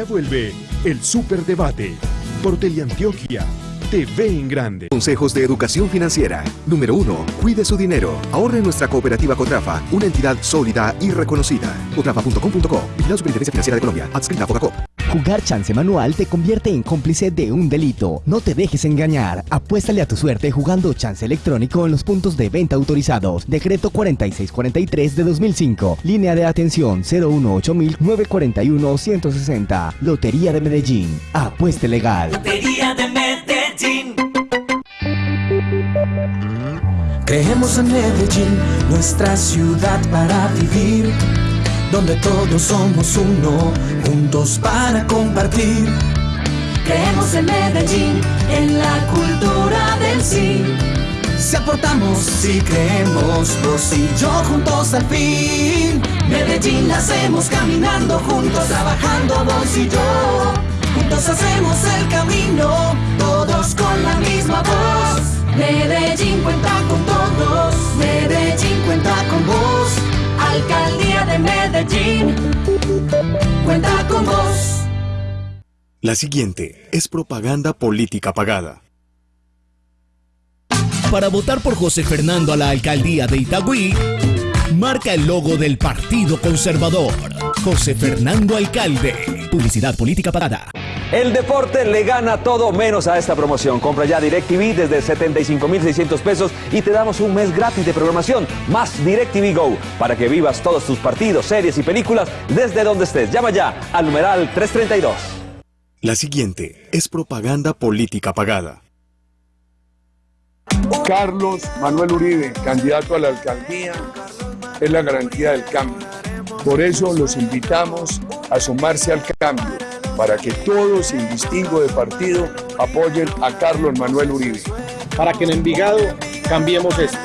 Vuelve el Superdebate por Teleantioquia. TV en grande. Consejos de educación financiera. Número 1. Cuide su dinero. Ahorre en nuestra cooperativa Cotrafa, una entidad sólida y reconocida. Cotrafa.com.co. la Superintendencia Financiera de Colombia. Adscrita a Focacop. Jugar chance manual te convierte en cómplice de un delito. No te dejes engañar. Apuéstale a tu suerte jugando chance electrónico en los puntos de venta autorizados. Decreto 4643 de 2005. Línea de atención 018-941-160. Lotería de Medellín. Apueste legal. Lotería de Creemos en Medellín, nuestra ciudad para vivir donde todos somos uno, juntos para compartir. Creemos en Medellín, en la cultura del sí. Si aportamos, si creemos, vos y yo juntos al fin. Medellín la hacemos caminando juntos, trabajando vos y yo. Juntos hacemos el camino, todos con la misma voz. Medellín cuenta con todos, Medellín cuenta con vos. Alcaldía de Medellín, cuenta con vos. La siguiente es propaganda política pagada. Para votar por José Fernando a la alcaldía de Itagüí, marca el logo del Partido Conservador. José Fernando Alcalde. Publicidad política pagada. El deporte le gana todo menos a esta promoción. Compra ya DirecTV desde 75,600 pesos y te damos un mes gratis de programación más DirecTV Go para que vivas todos tus partidos, series y películas desde donde estés. Llama ya al numeral 332. La siguiente es propaganda política pagada. Carlos Manuel Uribe, candidato a la alcaldía, es la garantía del cambio. Por eso los invitamos a sumarse al cambio para que todos, sin distingo de partido, apoyen a Carlos Manuel Uribe. Para que en Envigado cambiemos esto.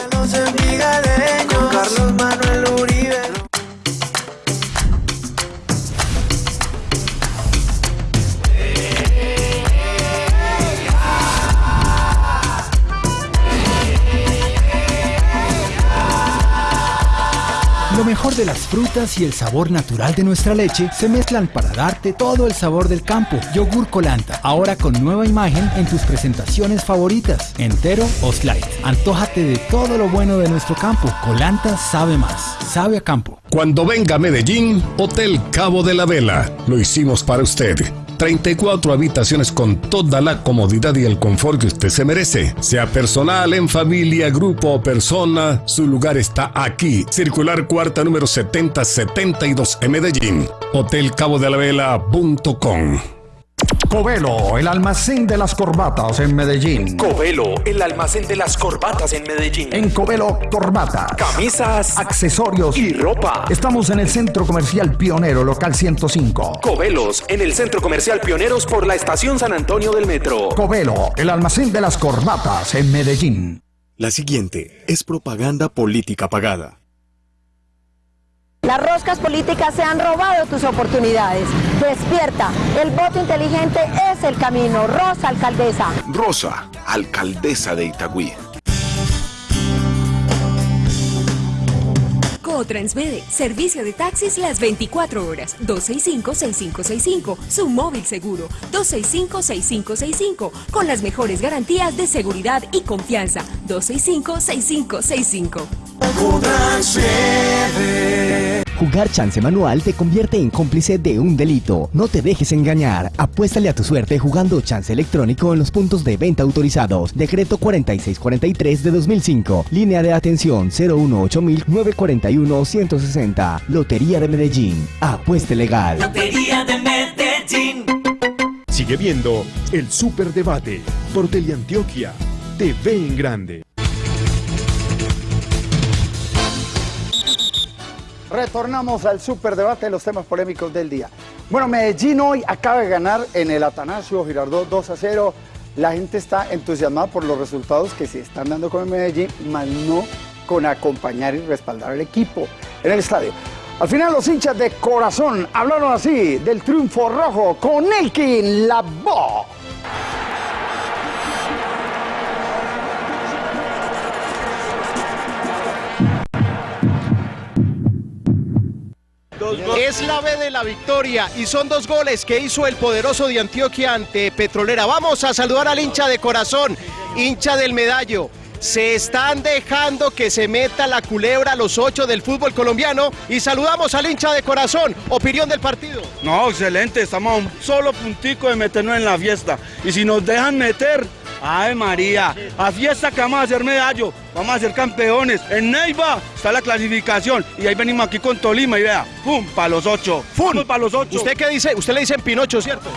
Lo mejor de las frutas y el sabor natural de nuestra leche se mezclan para darte todo el sabor del campo. Yogur Colanta, ahora con nueva imagen en tus presentaciones favoritas, entero o slide. Antójate de todo lo bueno de nuestro campo. Colanta sabe más, sabe a campo. Cuando venga a Medellín, Hotel Cabo de la Vela. Lo hicimos para usted. 34 habitaciones con toda la comodidad y el confort que usted se merece. Sea personal, en familia, grupo o persona, su lugar está aquí. Circular cuarta número 7072 en Medellín. Hotelcabodelavela.com Covelo, el almacén de las corbatas en Medellín. Covelo, el almacén de las corbatas en Medellín. En Covelo, corbatas, camisas, accesorios y ropa. Estamos en el Centro Comercial Pionero, local 105. Covelos, en el Centro Comercial Pioneros por la Estación San Antonio del Metro. Covelo, el almacén de las corbatas en Medellín. La siguiente es propaganda política pagada. Las roscas políticas se han robado tus oportunidades. Despierta, el voto inteligente es el camino. Rosa, alcaldesa. Rosa, alcaldesa de Itagüí. O servicio de taxis las 24 horas. 265-6565. Su móvil seguro. 265-6565. Con las mejores garantías de seguridad y confianza. 265-6565. Jugar chance manual te convierte en cómplice de un delito. No te dejes engañar. Apuéstale a tu suerte jugando chance electrónico en los puntos de venta autorizados. Decreto 4643 de 2005. Línea de atención 018-941-160. Lotería de Medellín. Apueste legal. Lotería de Medellín. Sigue viendo el Superdebate por Teleantioquia. TV en grande. Retornamos al superdebate de los temas polémicos del día. Bueno, Medellín hoy acaba de ganar en el Atanasio Girardot 2 a 0. La gente está entusiasmada por los resultados que se están dando con el Medellín, más no con acompañar y respaldar al equipo en el estadio. Al final los hinchas de corazón hablaron así del triunfo rojo con Elkin Labo. Es la B de la victoria y son dos goles que hizo el poderoso de Antioquia ante Petrolera. Vamos a saludar al hincha de corazón, hincha del medallo. Se están dejando que se meta la culebra a los ocho del fútbol colombiano y saludamos al hincha de corazón. Opinión del partido. No, excelente, estamos a un solo puntico de meternos en la fiesta. Y si nos dejan meter, ay María, a fiesta que vamos a hacer medallo, vamos a ser campeones. En Neiva está la clasificación y ahí venimos aquí con Tolima y vea, ¡pum! Para los ocho. ¡Pum! Para los ocho. ¿Usted qué dice? Usted le dice Pinocho, ¿cierto?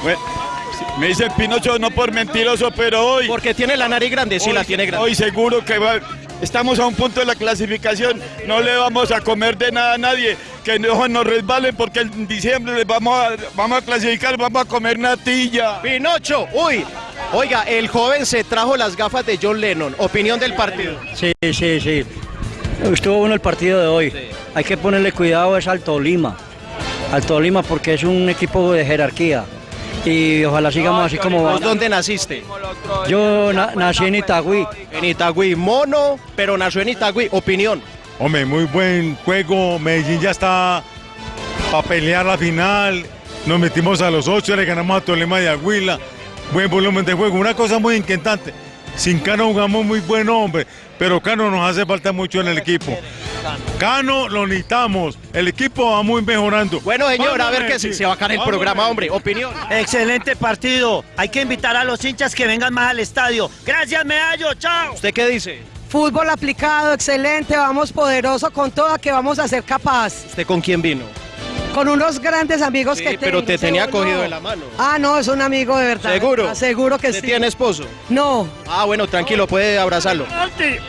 Me dicen Pinocho no por mentiroso, pero hoy... Porque tiene la nariz grande, sí hoy, la tiene grande. Hoy seguro que va- estamos a un punto de la clasificación, no le vamos a comer de nada a nadie, que no nos resbalen porque en diciembre les vamos a, vamos a clasificar, vamos a comer natilla. Pinocho, uy, oiga, el joven se trajo las gafas de John Lennon. Opinión del partido. Sí, sí, sí. Estuvo bueno el partido de hoy. Hay que ponerle cuidado es al Tolima. Al Tolima porque es un equipo de jerarquía. Y ojalá sigamos así como ¿Vos va. dónde naciste? Yo na- nací en Itagüí. En Itagüí, mono, pero nació en Itagüí. Opinión. Hombre, muy buen juego. Medellín ya está para pelear la final. Nos metimos a los ocho, le ganamos a Tolima de Aguila. Buen volumen de juego. Una cosa muy inquietante. Sin Cano jugamos muy buen hombre, pero Cano nos hace falta mucho en el equipo. Cano lo necesitamos. El equipo va muy mejorando. Bueno, señor, a ver qué se, se va a caer el programa, hombre. Opinión. Excelente partido. Hay que invitar a los hinchas que vengan más al estadio. Gracias, Medallo. Chao. ¿Usted qué dice? Fútbol aplicado, excelente, vamos poderoso con toda que vamos a ser capaz. ¿Usted con quién vino? Con unos grandes amigos Sí, que pero tengo, te tenía seguro. cogido de la mano. Ah, no, es un amigo de verdad. ¿Seguro? Seguro que ¿Usted sí. tiene esposo? No. Ah, bueno, tranquilo, puede abrazarlo.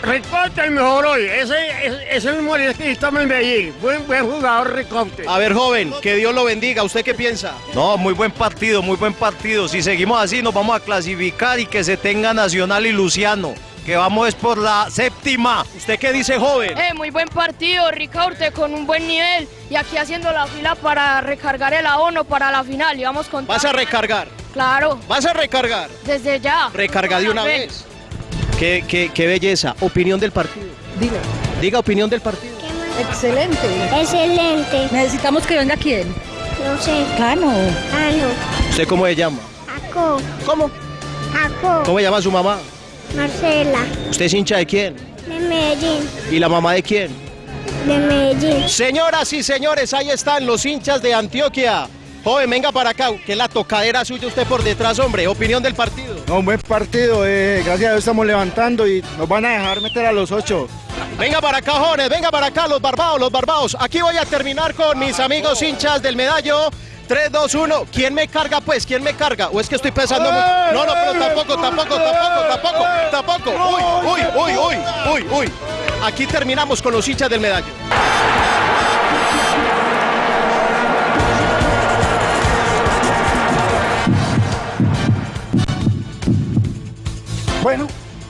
Ricote, el mejor hoy. Ese es, es el morisquista en Medellín. Buen, buen jugador Ricote. A ver, joven, que Dios lo bendiga. ¿Usted qué piensa? No, muy buen partido, muy buen partido. Si seguimos así nos vamos a clasificar y que se tenga Nacional y Luciano, que vamos es por la séptima. ¿Usted qué dice, joven? Eh, muy buen partido, Ricaurte con un buen nivel y aquí haciendo la fila para recargar el abono para la final y vamos con ¿Vas a recargar? Claro, ¿Vas a recargar? desde ya. Recarga de una vez. Qué, qué, qué belleza. Opinión del partido. Diga. Diga opinión del partido. Excelente. Excelente. Necesitamos que venga quién. No sé. Cano. Ah, no. ¿Usted cómo se llama? Aco. ¿Cómo? Aco. ¿Cómo se llama su mamá? Marcela. ¿Usted es hincha de quién? De Medellín. ¿Y la mamá de quién? De Medellín. Señoras y señores, ahí están los hinchas de Antioquia. Joven, venga para acá, que es la tocadera suya usted por detrás, hombre. Opinión del partido. No, un buen partido, eh, gracias a Dios estamos levantando y nos van a dejar meter a los ocho. Venga para acá, jóvenes, venga para acá, los barbados, los barbados. Aquí voy a terminar con mis amigos hinchas del medallo. 3, 2, 1. ¿Quién me carga, pues? ¿Quién me carga? ¿O es que estoy pensando mucho? No, no, pero tampoco, tampoco, tampoco, tampoco, tampoco. Uy, uy, uy, uy, uy, uy. Aquí terminamos con los hinchas del medallo. Bueno,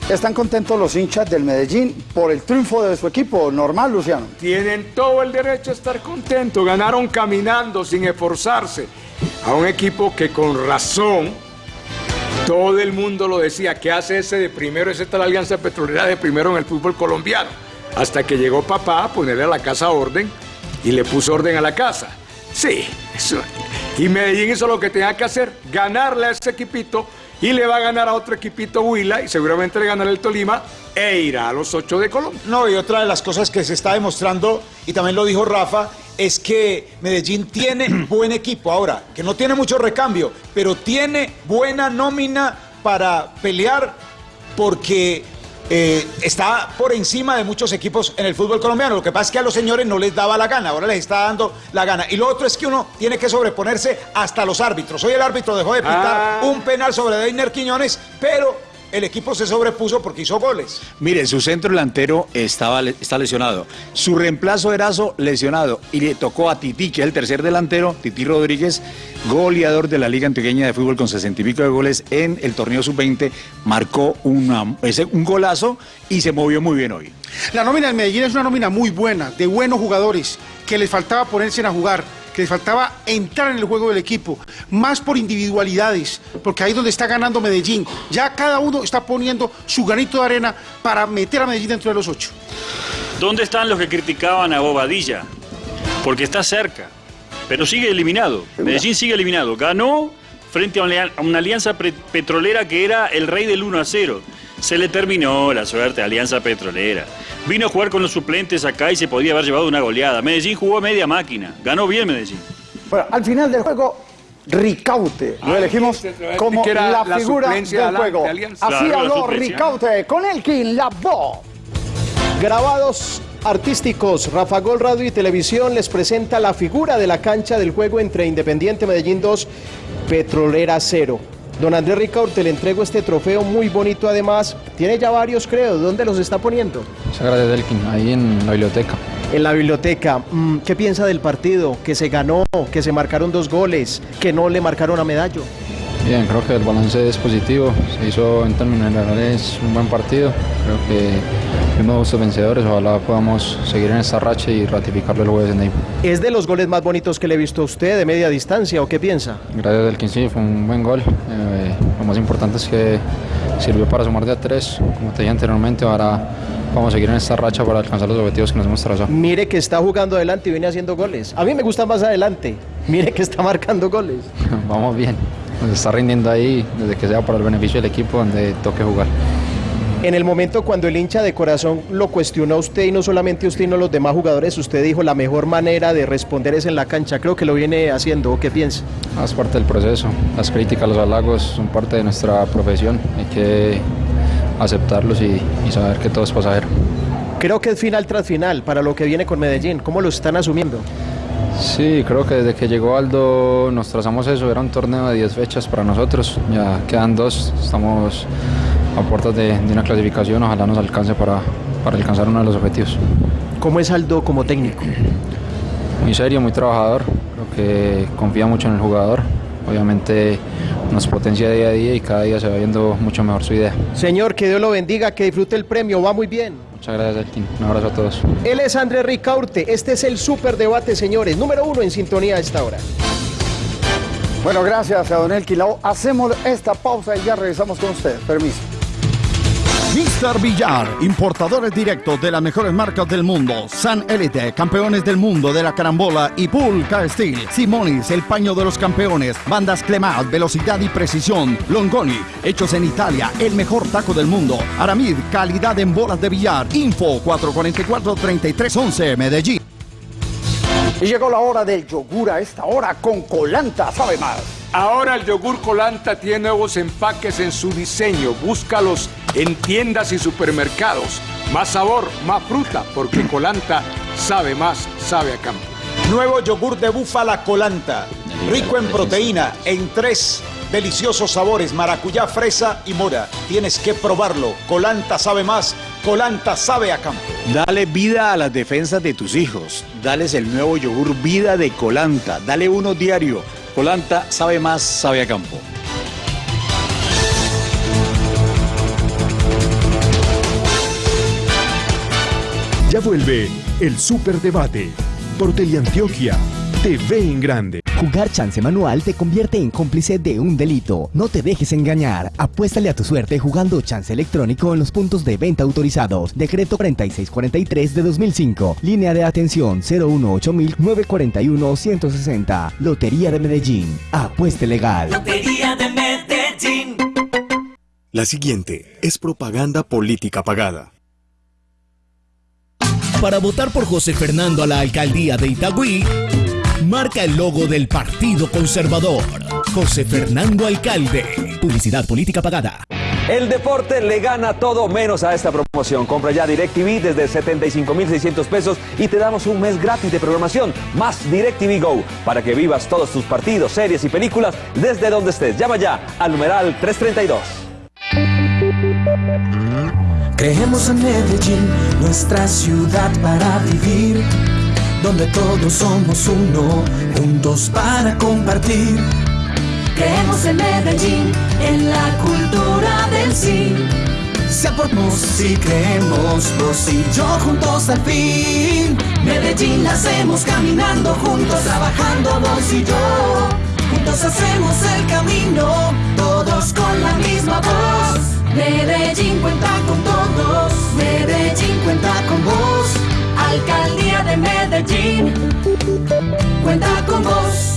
están contentos los hinchas del Medellín por el triunfo de su equipo. Normal, Luciano. Tienen todo el derecho a estar contentos. Ganaron caminando, sin esforzarse. A un equipo que con razón, todo el mundo lo decía, que hace ese de primero? Es esta la Alianza Petrolera de primero en el fútbol colombiano. hasta que llegó papá a ponerle a la casa orden y le puso orden a la casa. Sí, eso. Y Medellín hizo lo que tenía que hacer, ganarle a ese equipito y le va a ganar a otro equipito Huila y seguramente le ganará el Tolima e irá a los ocho de Colombia. No, y otra de las cosas que se está demostrando, y también lo dijo Rafa, es que Medellín tiene [CLEARS THROAT] buen equipo. Ahora, que no tiene mucho recambio, pero tiene buena nómina para pelear porque eh, está por encima de muchos equipos en el fútbol colombiano. Lo que pasa es que a los señores no les daba la gana, ahora les está dando la gana. Y lo otro es que uno tiene que sobreponerse hasta los árbitros. Hoy el árbitro dejó de pitar Ah. un penal sobre Deiner Quiñones, pero el equipo se sobrepuso porque hizo goles. Mire, su centro delantero estaba, está lesionado. Su reemplazo Erazo lesionado. Y le tocó a Titi, que es el tercer delantero, Titi Rodríguez, goleador de la Liga Antioqueña de Fútbol con 60 y pico de goles en el torneo sub-20. Marcó una- ese- un golazo y se movió muy bien hoy. La nómina del Medellín es una nómina muy buena, de buenos jugadores, que les faltaba ponerse a jugar, que les faltaba entrar en el juego del equipo, más por individualidades, porque ahí es donde está ganando Medellín. Ya cada uno está poniendo su granito de arena para meter a Medellín dentro de los ocho. ¿Dónde están los que criticaban a Bobadilla? Porque está cerca, pero sigue eliminado. Medellín sigue eliminado. Ganó frente a una, alianza petrolera que era el rey del 1 a 0. Se le terminó la suerte a Alianza Petrolera. Vino a jugar con los suplentes acá y se podía haber llevado una goleada. Medellín jugó media máquina. Ganó bien Medellín. Bueno, al final del juego, Ricaute. Lo elegimos como que era la la figura del la- juego. de. Así habló. Ricaute con Elkin, la voz. Grabados artísticos, Rafa Gol Radio y Televisión les presenta la figura de la cancha del juego entre Independiente Medellín 2, Petrolera 0. Don Andrés Ricaurte, le entrego este trofeo muy bonito además. Tiene ya varios, creo. ¿Dónde los está poniendo? Muchas gracias, Elkin. Ahí en la biblioteca. En la biblioteca. Mm, ¿Qué piensa del partido? Que se ganó, que se marcaron dos goles, que no le marcaron a Medallo. Bien, creo que el balance es positivo. Se hizo en términos generales un buen partido. Creo que fuimos justos vencedores. Ojalá podamos seguir en esta racha y ratificarlo el jueves en Neiva. ¿Es de los goles más bonitos que le he visto a usted de media distancia o qué piensa? Gracias, Elkin. Sí, fue un buen gol. Eh, lo más importante es que sirvió para sumar de a tres. Como te dije anteriormente, ahora vamos a seguir en esta racha para alcanzar los objetivos que nos hemos trazado. Mire que está jugando adelante y viene haciendo goles. A mí me gusta más adelante. Mire que está marcando goles. [LAUGHS] Vamos bien. Está rindiendo ahí desde que sea para el beneficio del equipo donde toque jugar. En el momento cuando el hincha de corazón lo cuestionó a usted y no solamente usted, sino los demás jugadores, usted dijo la mejor manera de responder es en la cancha. Creo que lo viene haciendo. ¿O qué piensa? Ah, Es parte del proceso. Las críticas, los halagos son parte de nuestra profesión. Hay que aceptarlos y, y saber que todo es pasajero. Creo que es final tras final para lo que viene con Medellín. ¿Cómo lo están asumiendo? Sí, creo que desde que llegó Aldo nos trazamos eso. Era un torneo de 10 fechas para nosotros. Ya quedan dos. Estamos a puertas de, de una clasificación. Ojalá nos alcance para, para alcanzar uno de los objetivos. ¿Cómo es Aldo como técnico? Muy serio, muy trabajador. Creo que confía mucho en el jugador. Obviamente nos potencia día a día y cada día se va viendo mucho mejor su idea. Señor, que Dios lo bendiga, que disfrute el premio. Va muy bien. Muchas gracias, Elkin. Un abrazo a todos. Él es Andrés Ricaurte. Este es el super debate, señores. Número uno en sintonía a esta hora. Bueno, gracias a Don Elkin. Lao. Hacemos esta pausa y ya regresamos con usted. Permiso. Mr. Villar, importadores directos de las mejores marcas del mundo. San Elite, campeones del mundo de la carambola y Pulca Steel. Simonis, el paño de los campeones. Bandas Clemat, velocidad y precisión. Longoni, hechos en Italia, el mejor taco del mundo. Aramid, calidad en bolas de billar. Info 444-3311, Medellín. Y llegó la hora del yogur a esta hora con colanta, sabe más. Ahora el yogur Colanta tiene nuevos empaques en su diseño. Búscalos en tiendas y supermercados. Más sabor, más fruta, porque Colanta sabe más, sabe a campo. Nuevo yogur de búfala colanta, rico en proteína, en tres deliciosos sabores, maracuyá, fresa y mora. Tienes que probarlo. Colanta sabe más, Colanta sabe a campo. Dale vida a las defensas de tus hijos. Dales el nuevo yogur Vida de Colanta. Dale uno diario. Colanta sabe más, sabe a campo. Ya vuelve el Superdebate por Teleantioquia TV en Grande. Jugar chance manual te convierte en cómplice de un delito. No te dejes engañar. Apuéstale a tu suerte jugando chance electrónico en los puntos de venta autorizados. Decreto 4643 de 2005. Línea de atención 018 941 160. Lotería de Medellín. Apueste legal. Lotería de Medellín. La siguiente es propaganda política pagada. Para votar por José Fernando a la alcaldía de Itagüí, marca el logo del Partido Conservador. José Fernando Alcalde. Publicidad política pagada. El deporte le gana todo menos a esta promoción. Compra ya DirecTV desde 75,600 pesos y te damos un mes gratis de programación más DirecTV Go para que vivas todos tus partidos, series y películas desde donde estés. Llama ya al numeral 332. Creemos en Medellín, nuestra ciudad para vivir, donde todos somos uno, juntos para compartir. Creemos en Medellín, en la cultura del sí. Sea por vos y creemos vos y yo juntos al fin. Medellín la hacemos caminando juntos, trabajando vos y yo. Juntos hacemos el camino, todos con la misma voz. Medellín cuenta con todos, Medellín cuenta con vos. Alcaldía de Medellín, cuenta con vos.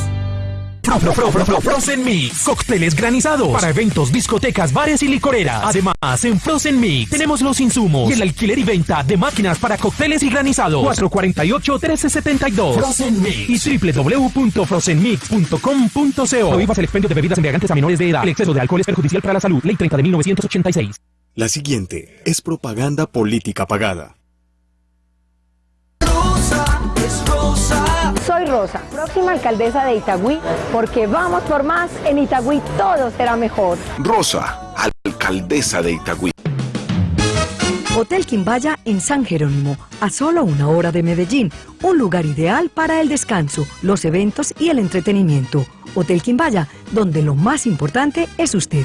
Fro, fro, fro, fro, fro, Frozen Mix. Cócteles granizados para eventos, discotecas, bares y licoreras. Además, en Frozen Mix tenemos los insumos y el alquiler y venta de máquinas para cócteles y granizados. 448-1372. Frozen Mix y www.frozenmix.com.co. Prohíbas el expendio de bebidas embriagantes a menores de edad. El exceso de alcohol es perjudicial para la salud. Ley 30 de 1986. La siguiente es propaganda política pagada. Soy Rosa, próxima alcaldesa de Itagüí, porque vamos por más. En Itagüí todo será mejor. Rosa, alcaldesa de Itagüí. Hotel Quimbaya en San Jerónimo, a solo una hora de Medellín, un lugar ideal para el descanso, los eventos y el entretenimiento. Hotel Quimbaya, donde lo más importante es usted.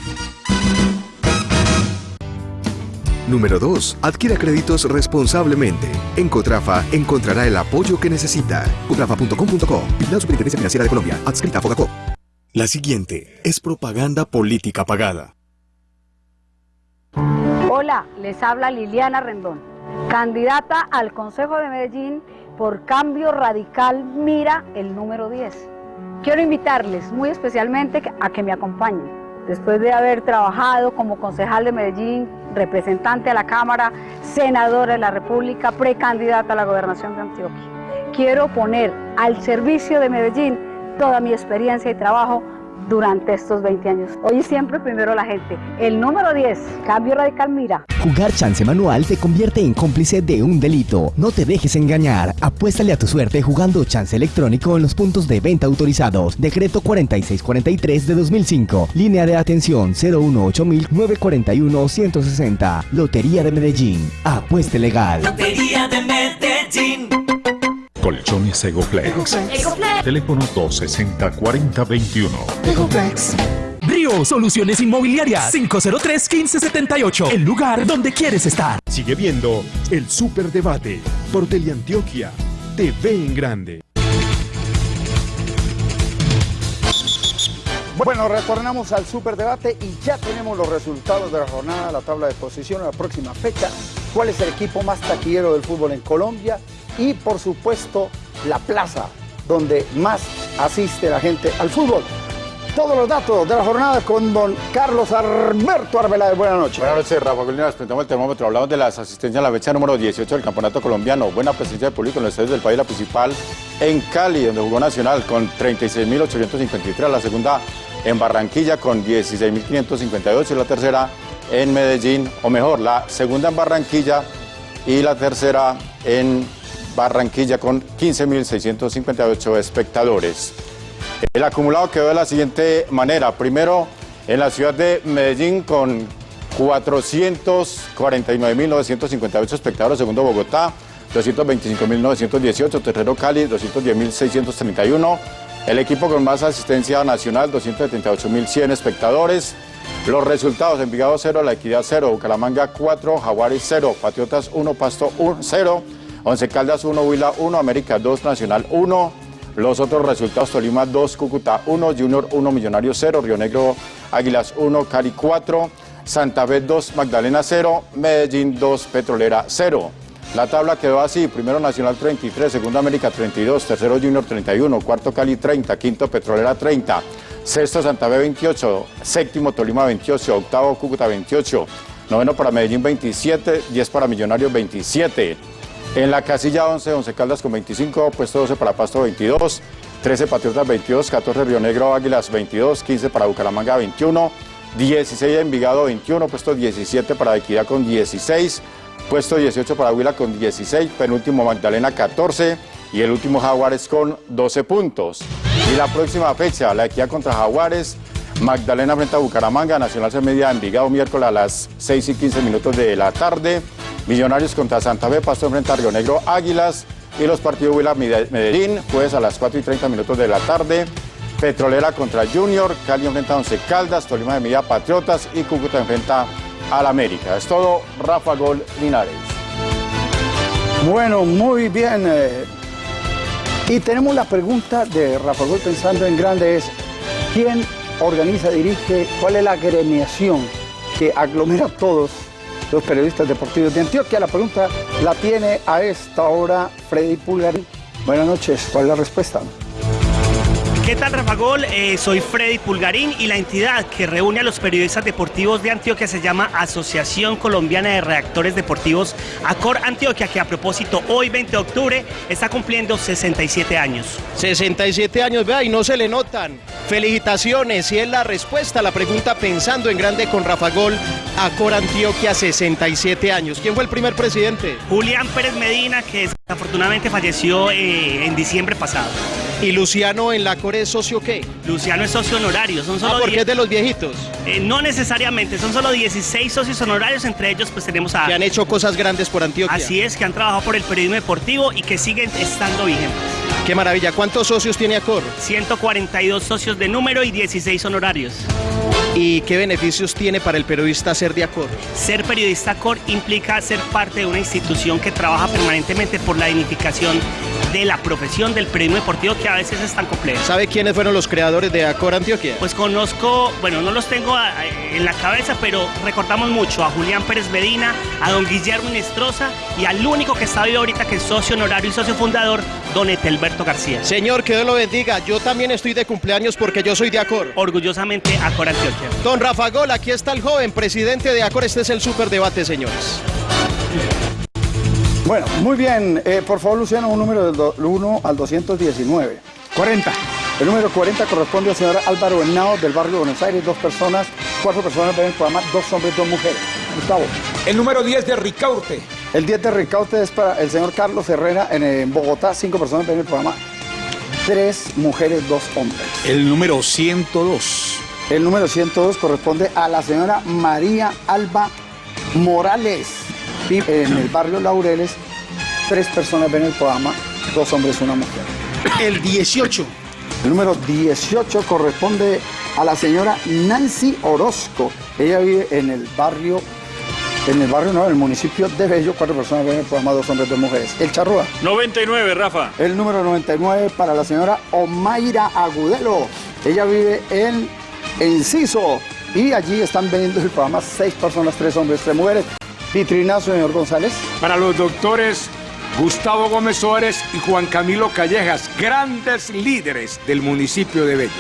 Número 2. Adquiera créditos responsablemente. En Cotrafa encontrará el apoyo que necesita. Cotrafa.com.co. La Superintendencia Financiera de Colombia. Adscrita a Fogacop. La siguiente es propaganda política pagada. Hola, les habla Liliana Rendón, candidata al Consejo de Medellín por Cambio Radical Mira el número 10. Quiero invitarles muy especialmente a que me acompañen. Después de haber trabajado como concejal de Medellín, representante a la Cámara, senadora de la República, precandidata a la gobernación de Antioquia. Quiero poner al servicio de Medellín toda mi experiencia y trabajo durante estos 20 años. Hoy y siempre primero la gente. El número 10, Cambio Radical Mira. Jugar chance manual te convierte en cómplice de un delito. No te dejes engañar. Apuéstale a tu suerte jugando chance electrónico en los puntos de venta autorizados. Decreto 4643 de 2005. Línea de atención 018 941 160. Lotería de Medellín. Apueste legal. Lotería de Medellín. Colchones Egoflex. Teléfono 260-4021. Egoflex. Río Soluciones Inmobiliarias 503-1578. El lugar donde quieres estar. Sigue viendo el Superdebate por Teleantioquia. TV en grande. Bueno, retornamos al superdebate y ya tenemos los resultados de la jornada, la tabla de posición, la próxima fecha, cuál es el equipo más taquillero del fútbol en Colombia y por supuesto la plaza donde más asiste la gente al fútbol. Todos los datos de la jornada con don Carlos Alberto Arbeláez. Buenas noches. Buenas noches, Rafa Colina. Presentamos el termómetro. Hablamos de las asistencias a la fecha número 18 del Campeonato Colombiano. Buena presencia de público en los estadios del país, la principal en Cali, donde jugó Nacional con 36.853. La segunda en Barranquilla con 16.558 y la tercera en Medellín, o mejor, la segunda en Barranquilla y la tercera en Barranquilla con 15.658 espectadores. El acumulado quedó de la siguiente manera. Primero, en la ciudad de Medellín con 449.958 espectadores. Segundo, Bogotá, 225.918. Tercero, Cali, 210.631. El equipo con más asistencia nacional, 278.100 espectadores. Los resultados, Envigado 0, La Equidad 0, Bucaramanga 4, Jaguares 0, Patriotas 1, Pasto 1, 0, Once Caldas 1, Huila 1, América 2, Nacional 1, Los otros resultados, Tolima 2, Cúcuta 1, Junior 1, Millonarios 0, Río Negro Águilas 1, Cali 4, Santa Fe 2, Magdalena 0, Medellín 2, Petrolera 0. La tabla quedó así, primero Nacional 33, segundo América 32, tercero Junior 31, cuarto Cali 30, quinto Petrolera 30, sexto Santa Fe 28, séptimo Tolima 28, octavo Cúcuta 28, noveno para Medellín 27, 10 para Millonarios 27. En la casilla 11, 11 Caldas con 25, puesto 12 para Pasto 22, 13 Patriotas 22, 14 Río Negro Águilas 22, 15 para Bucaramanga 21, 16 Envigado 21, puesto 17 para Equidad con 16, puesto 18 para Huila con 16, penúltimo Magdalena 14 y el último Jaguares con 12 puntos. Y la próxima fecha, la Equidad contra Jaguares, Magdalena frente a Bucaramanga, Nacional se media Envigado miércoles a las 6 y 15 minutos de la tarde. Millonarios contra Santa Fe, Pasto enfrenta a Río Negro Águilas y los partidos Huila Medellín, jueves a las 4 y 30 minutos de la tarde. Petrolera contra Junior, Cali enfrenta a Once Caldas, Tolima de Media Patriotas y Cúcuta enfrenta al América. Es todo, Rafa Gol Linares. Bueno, muy bien. eh, y tenemos la pregunta de Rafa Gol pensando en grande es, ¿quién organiza, dirige, cuál es la gremiación que aglomera a todos los periodistas deportivos de Antioquia? La pregunta la tiene a esta hora Freddy Pulgarín. Buenas noches, ¿cuál es la respuesta? ¿Qué tal, Rafa Gol? Eh, soy Freddy Pulgarín y la entidad que reúne a los periodistas deportivos de Antioquia se llama Asociación Colombiana de Redactores Deportivos Acor Antioquia, que a propósito hoy 20 de octubre está cumpliendo 67 años. 67 años, vea, y no se le notan. Felicitaciones, y es la respuesta a la pregunta pensando en grande con Rafa Gol, Acor Antioquia, 67 años. ¿Quién fue el primer presidente? Julián Pérez Medina, que desafortunadamente falleció eh, en diciembre pasado. ¿Y Luciano en la Acor es socio qué? Luciano es socio honorario, son solo Ah, porque 10 es de los viejitos. Eh, no necesariamente, son solo 16 socios honorarios, entre ellos pues tenemos a... Que han hecho cosas grandes por Antioquia. Así es, que han trabajado por el periodismo deportivo y que siguen estando vigentes. Qué maravilla. ¿Cuántos socios tiene Acor? 142 socios de número y 16 honorarios. ¿Y qué beneficios tiene para el periodista ser de Acor? Ser periodista Acor implica ser parte de una institución que trabaja permanentemente por la dignificación de la profesión del periodismo deportivo que a veces es tan compleja. ¿Sabe quiénes fueron los creadores de Acor Antioquia? Pues conozco, bueno, no los tengo en la cabeza, pero recordamos mucho a Julián Pérez Medina, a don Guillermo Inestrosa y al único que está vivo ahorita que es socio honorario y socio fundador, don Etelberto García. Señor, que Dios lo bendiga. Yo también estoy de cumpleaños porque yo soy de Acor. Orgullosamente Acor Antioquia. Don Rafa Gol, aquí está el joven presidente de Acor. Este es el superdebate, señores. Bueno, muy bien. Eh, por favor, Luciano, un número del 1 al 219. 40. El número 40 corresponde al señor Álvaro Henao del barrio de Buenos Aires. Dos personas, cuatro personas ven el programa, dos hombres, dos mujeres. Gustavo. El número 10 de Ricaurte. El 10 de Ricaute es para el señor Carlos Herrera en, eh, Bogotá. Cinco personas ven el programa, tres mujeres, dos hombres. El número 102. El número 102 corresponde a la señora María Alba Morales, vive en el barrio Laureles. Tres personas ven el programa, dos hombres, una mujer. El 18. El número 18 corresponde a la señora Nancy Orozco. Ella vive en el barrio, en el barrio no, en el municipio de Bello. Cuatro personas ven el programa, dos hombres, dos mujeres. El Charrúa. 99, Rafa. El número 99 para la señora Omaira Agudelo. Ella vive en Enciso y allí están vendiendo el programa seis personas, tres hombres, tres mujeres. Vitrinazo, señor González. Para los doctores Gustavo Gómez Suárez y Juan Camilo Callejas, grandes líderes del municipio de Bello.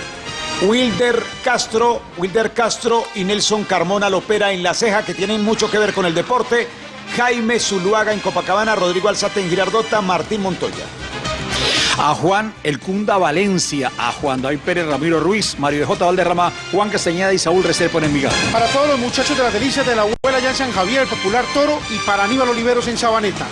Wilder Castro, Wilder Castro y Nelson Carmona Lopera en La Ceja, que tienen mucho que ver con el deporte. Jaime Zuluaga en Copacabana, Rodrigo Alzate en Girardota, Martín Montoya. A Juan El Cunda Valencia, a Juan David Pérez Ramiro Ruiz, Mario de J. Valderrama, Juan Castañeda y Saúl Restrepo en Envigado. Para todos los muchachos de las delicias de la abuela ya en San Javier, el popular Toro, y para Aníbal Oliveros en Sabaneta.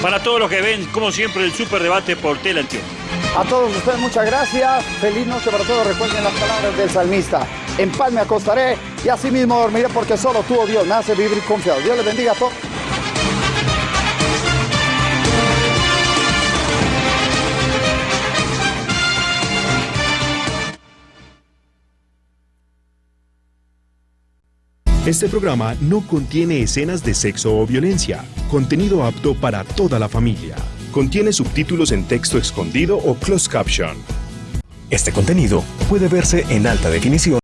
Para todos los que ven, como siempre, el superdebate por Tele Antioquia. A todos ustedes muchas gracias. Feliz noche para todos. Recuerden las palabras del salmista. En paz me acostaré y así mismo dormiré porque solo tú, oh Dios, me hace vivir confiado. Dios les bendiga a todos. Este programa no contiene escenas de sexo o violencia, contenido apto para toda la familia. contiene subtítulos en texto escondido o closed caption. Este contenido puede verse en alta definición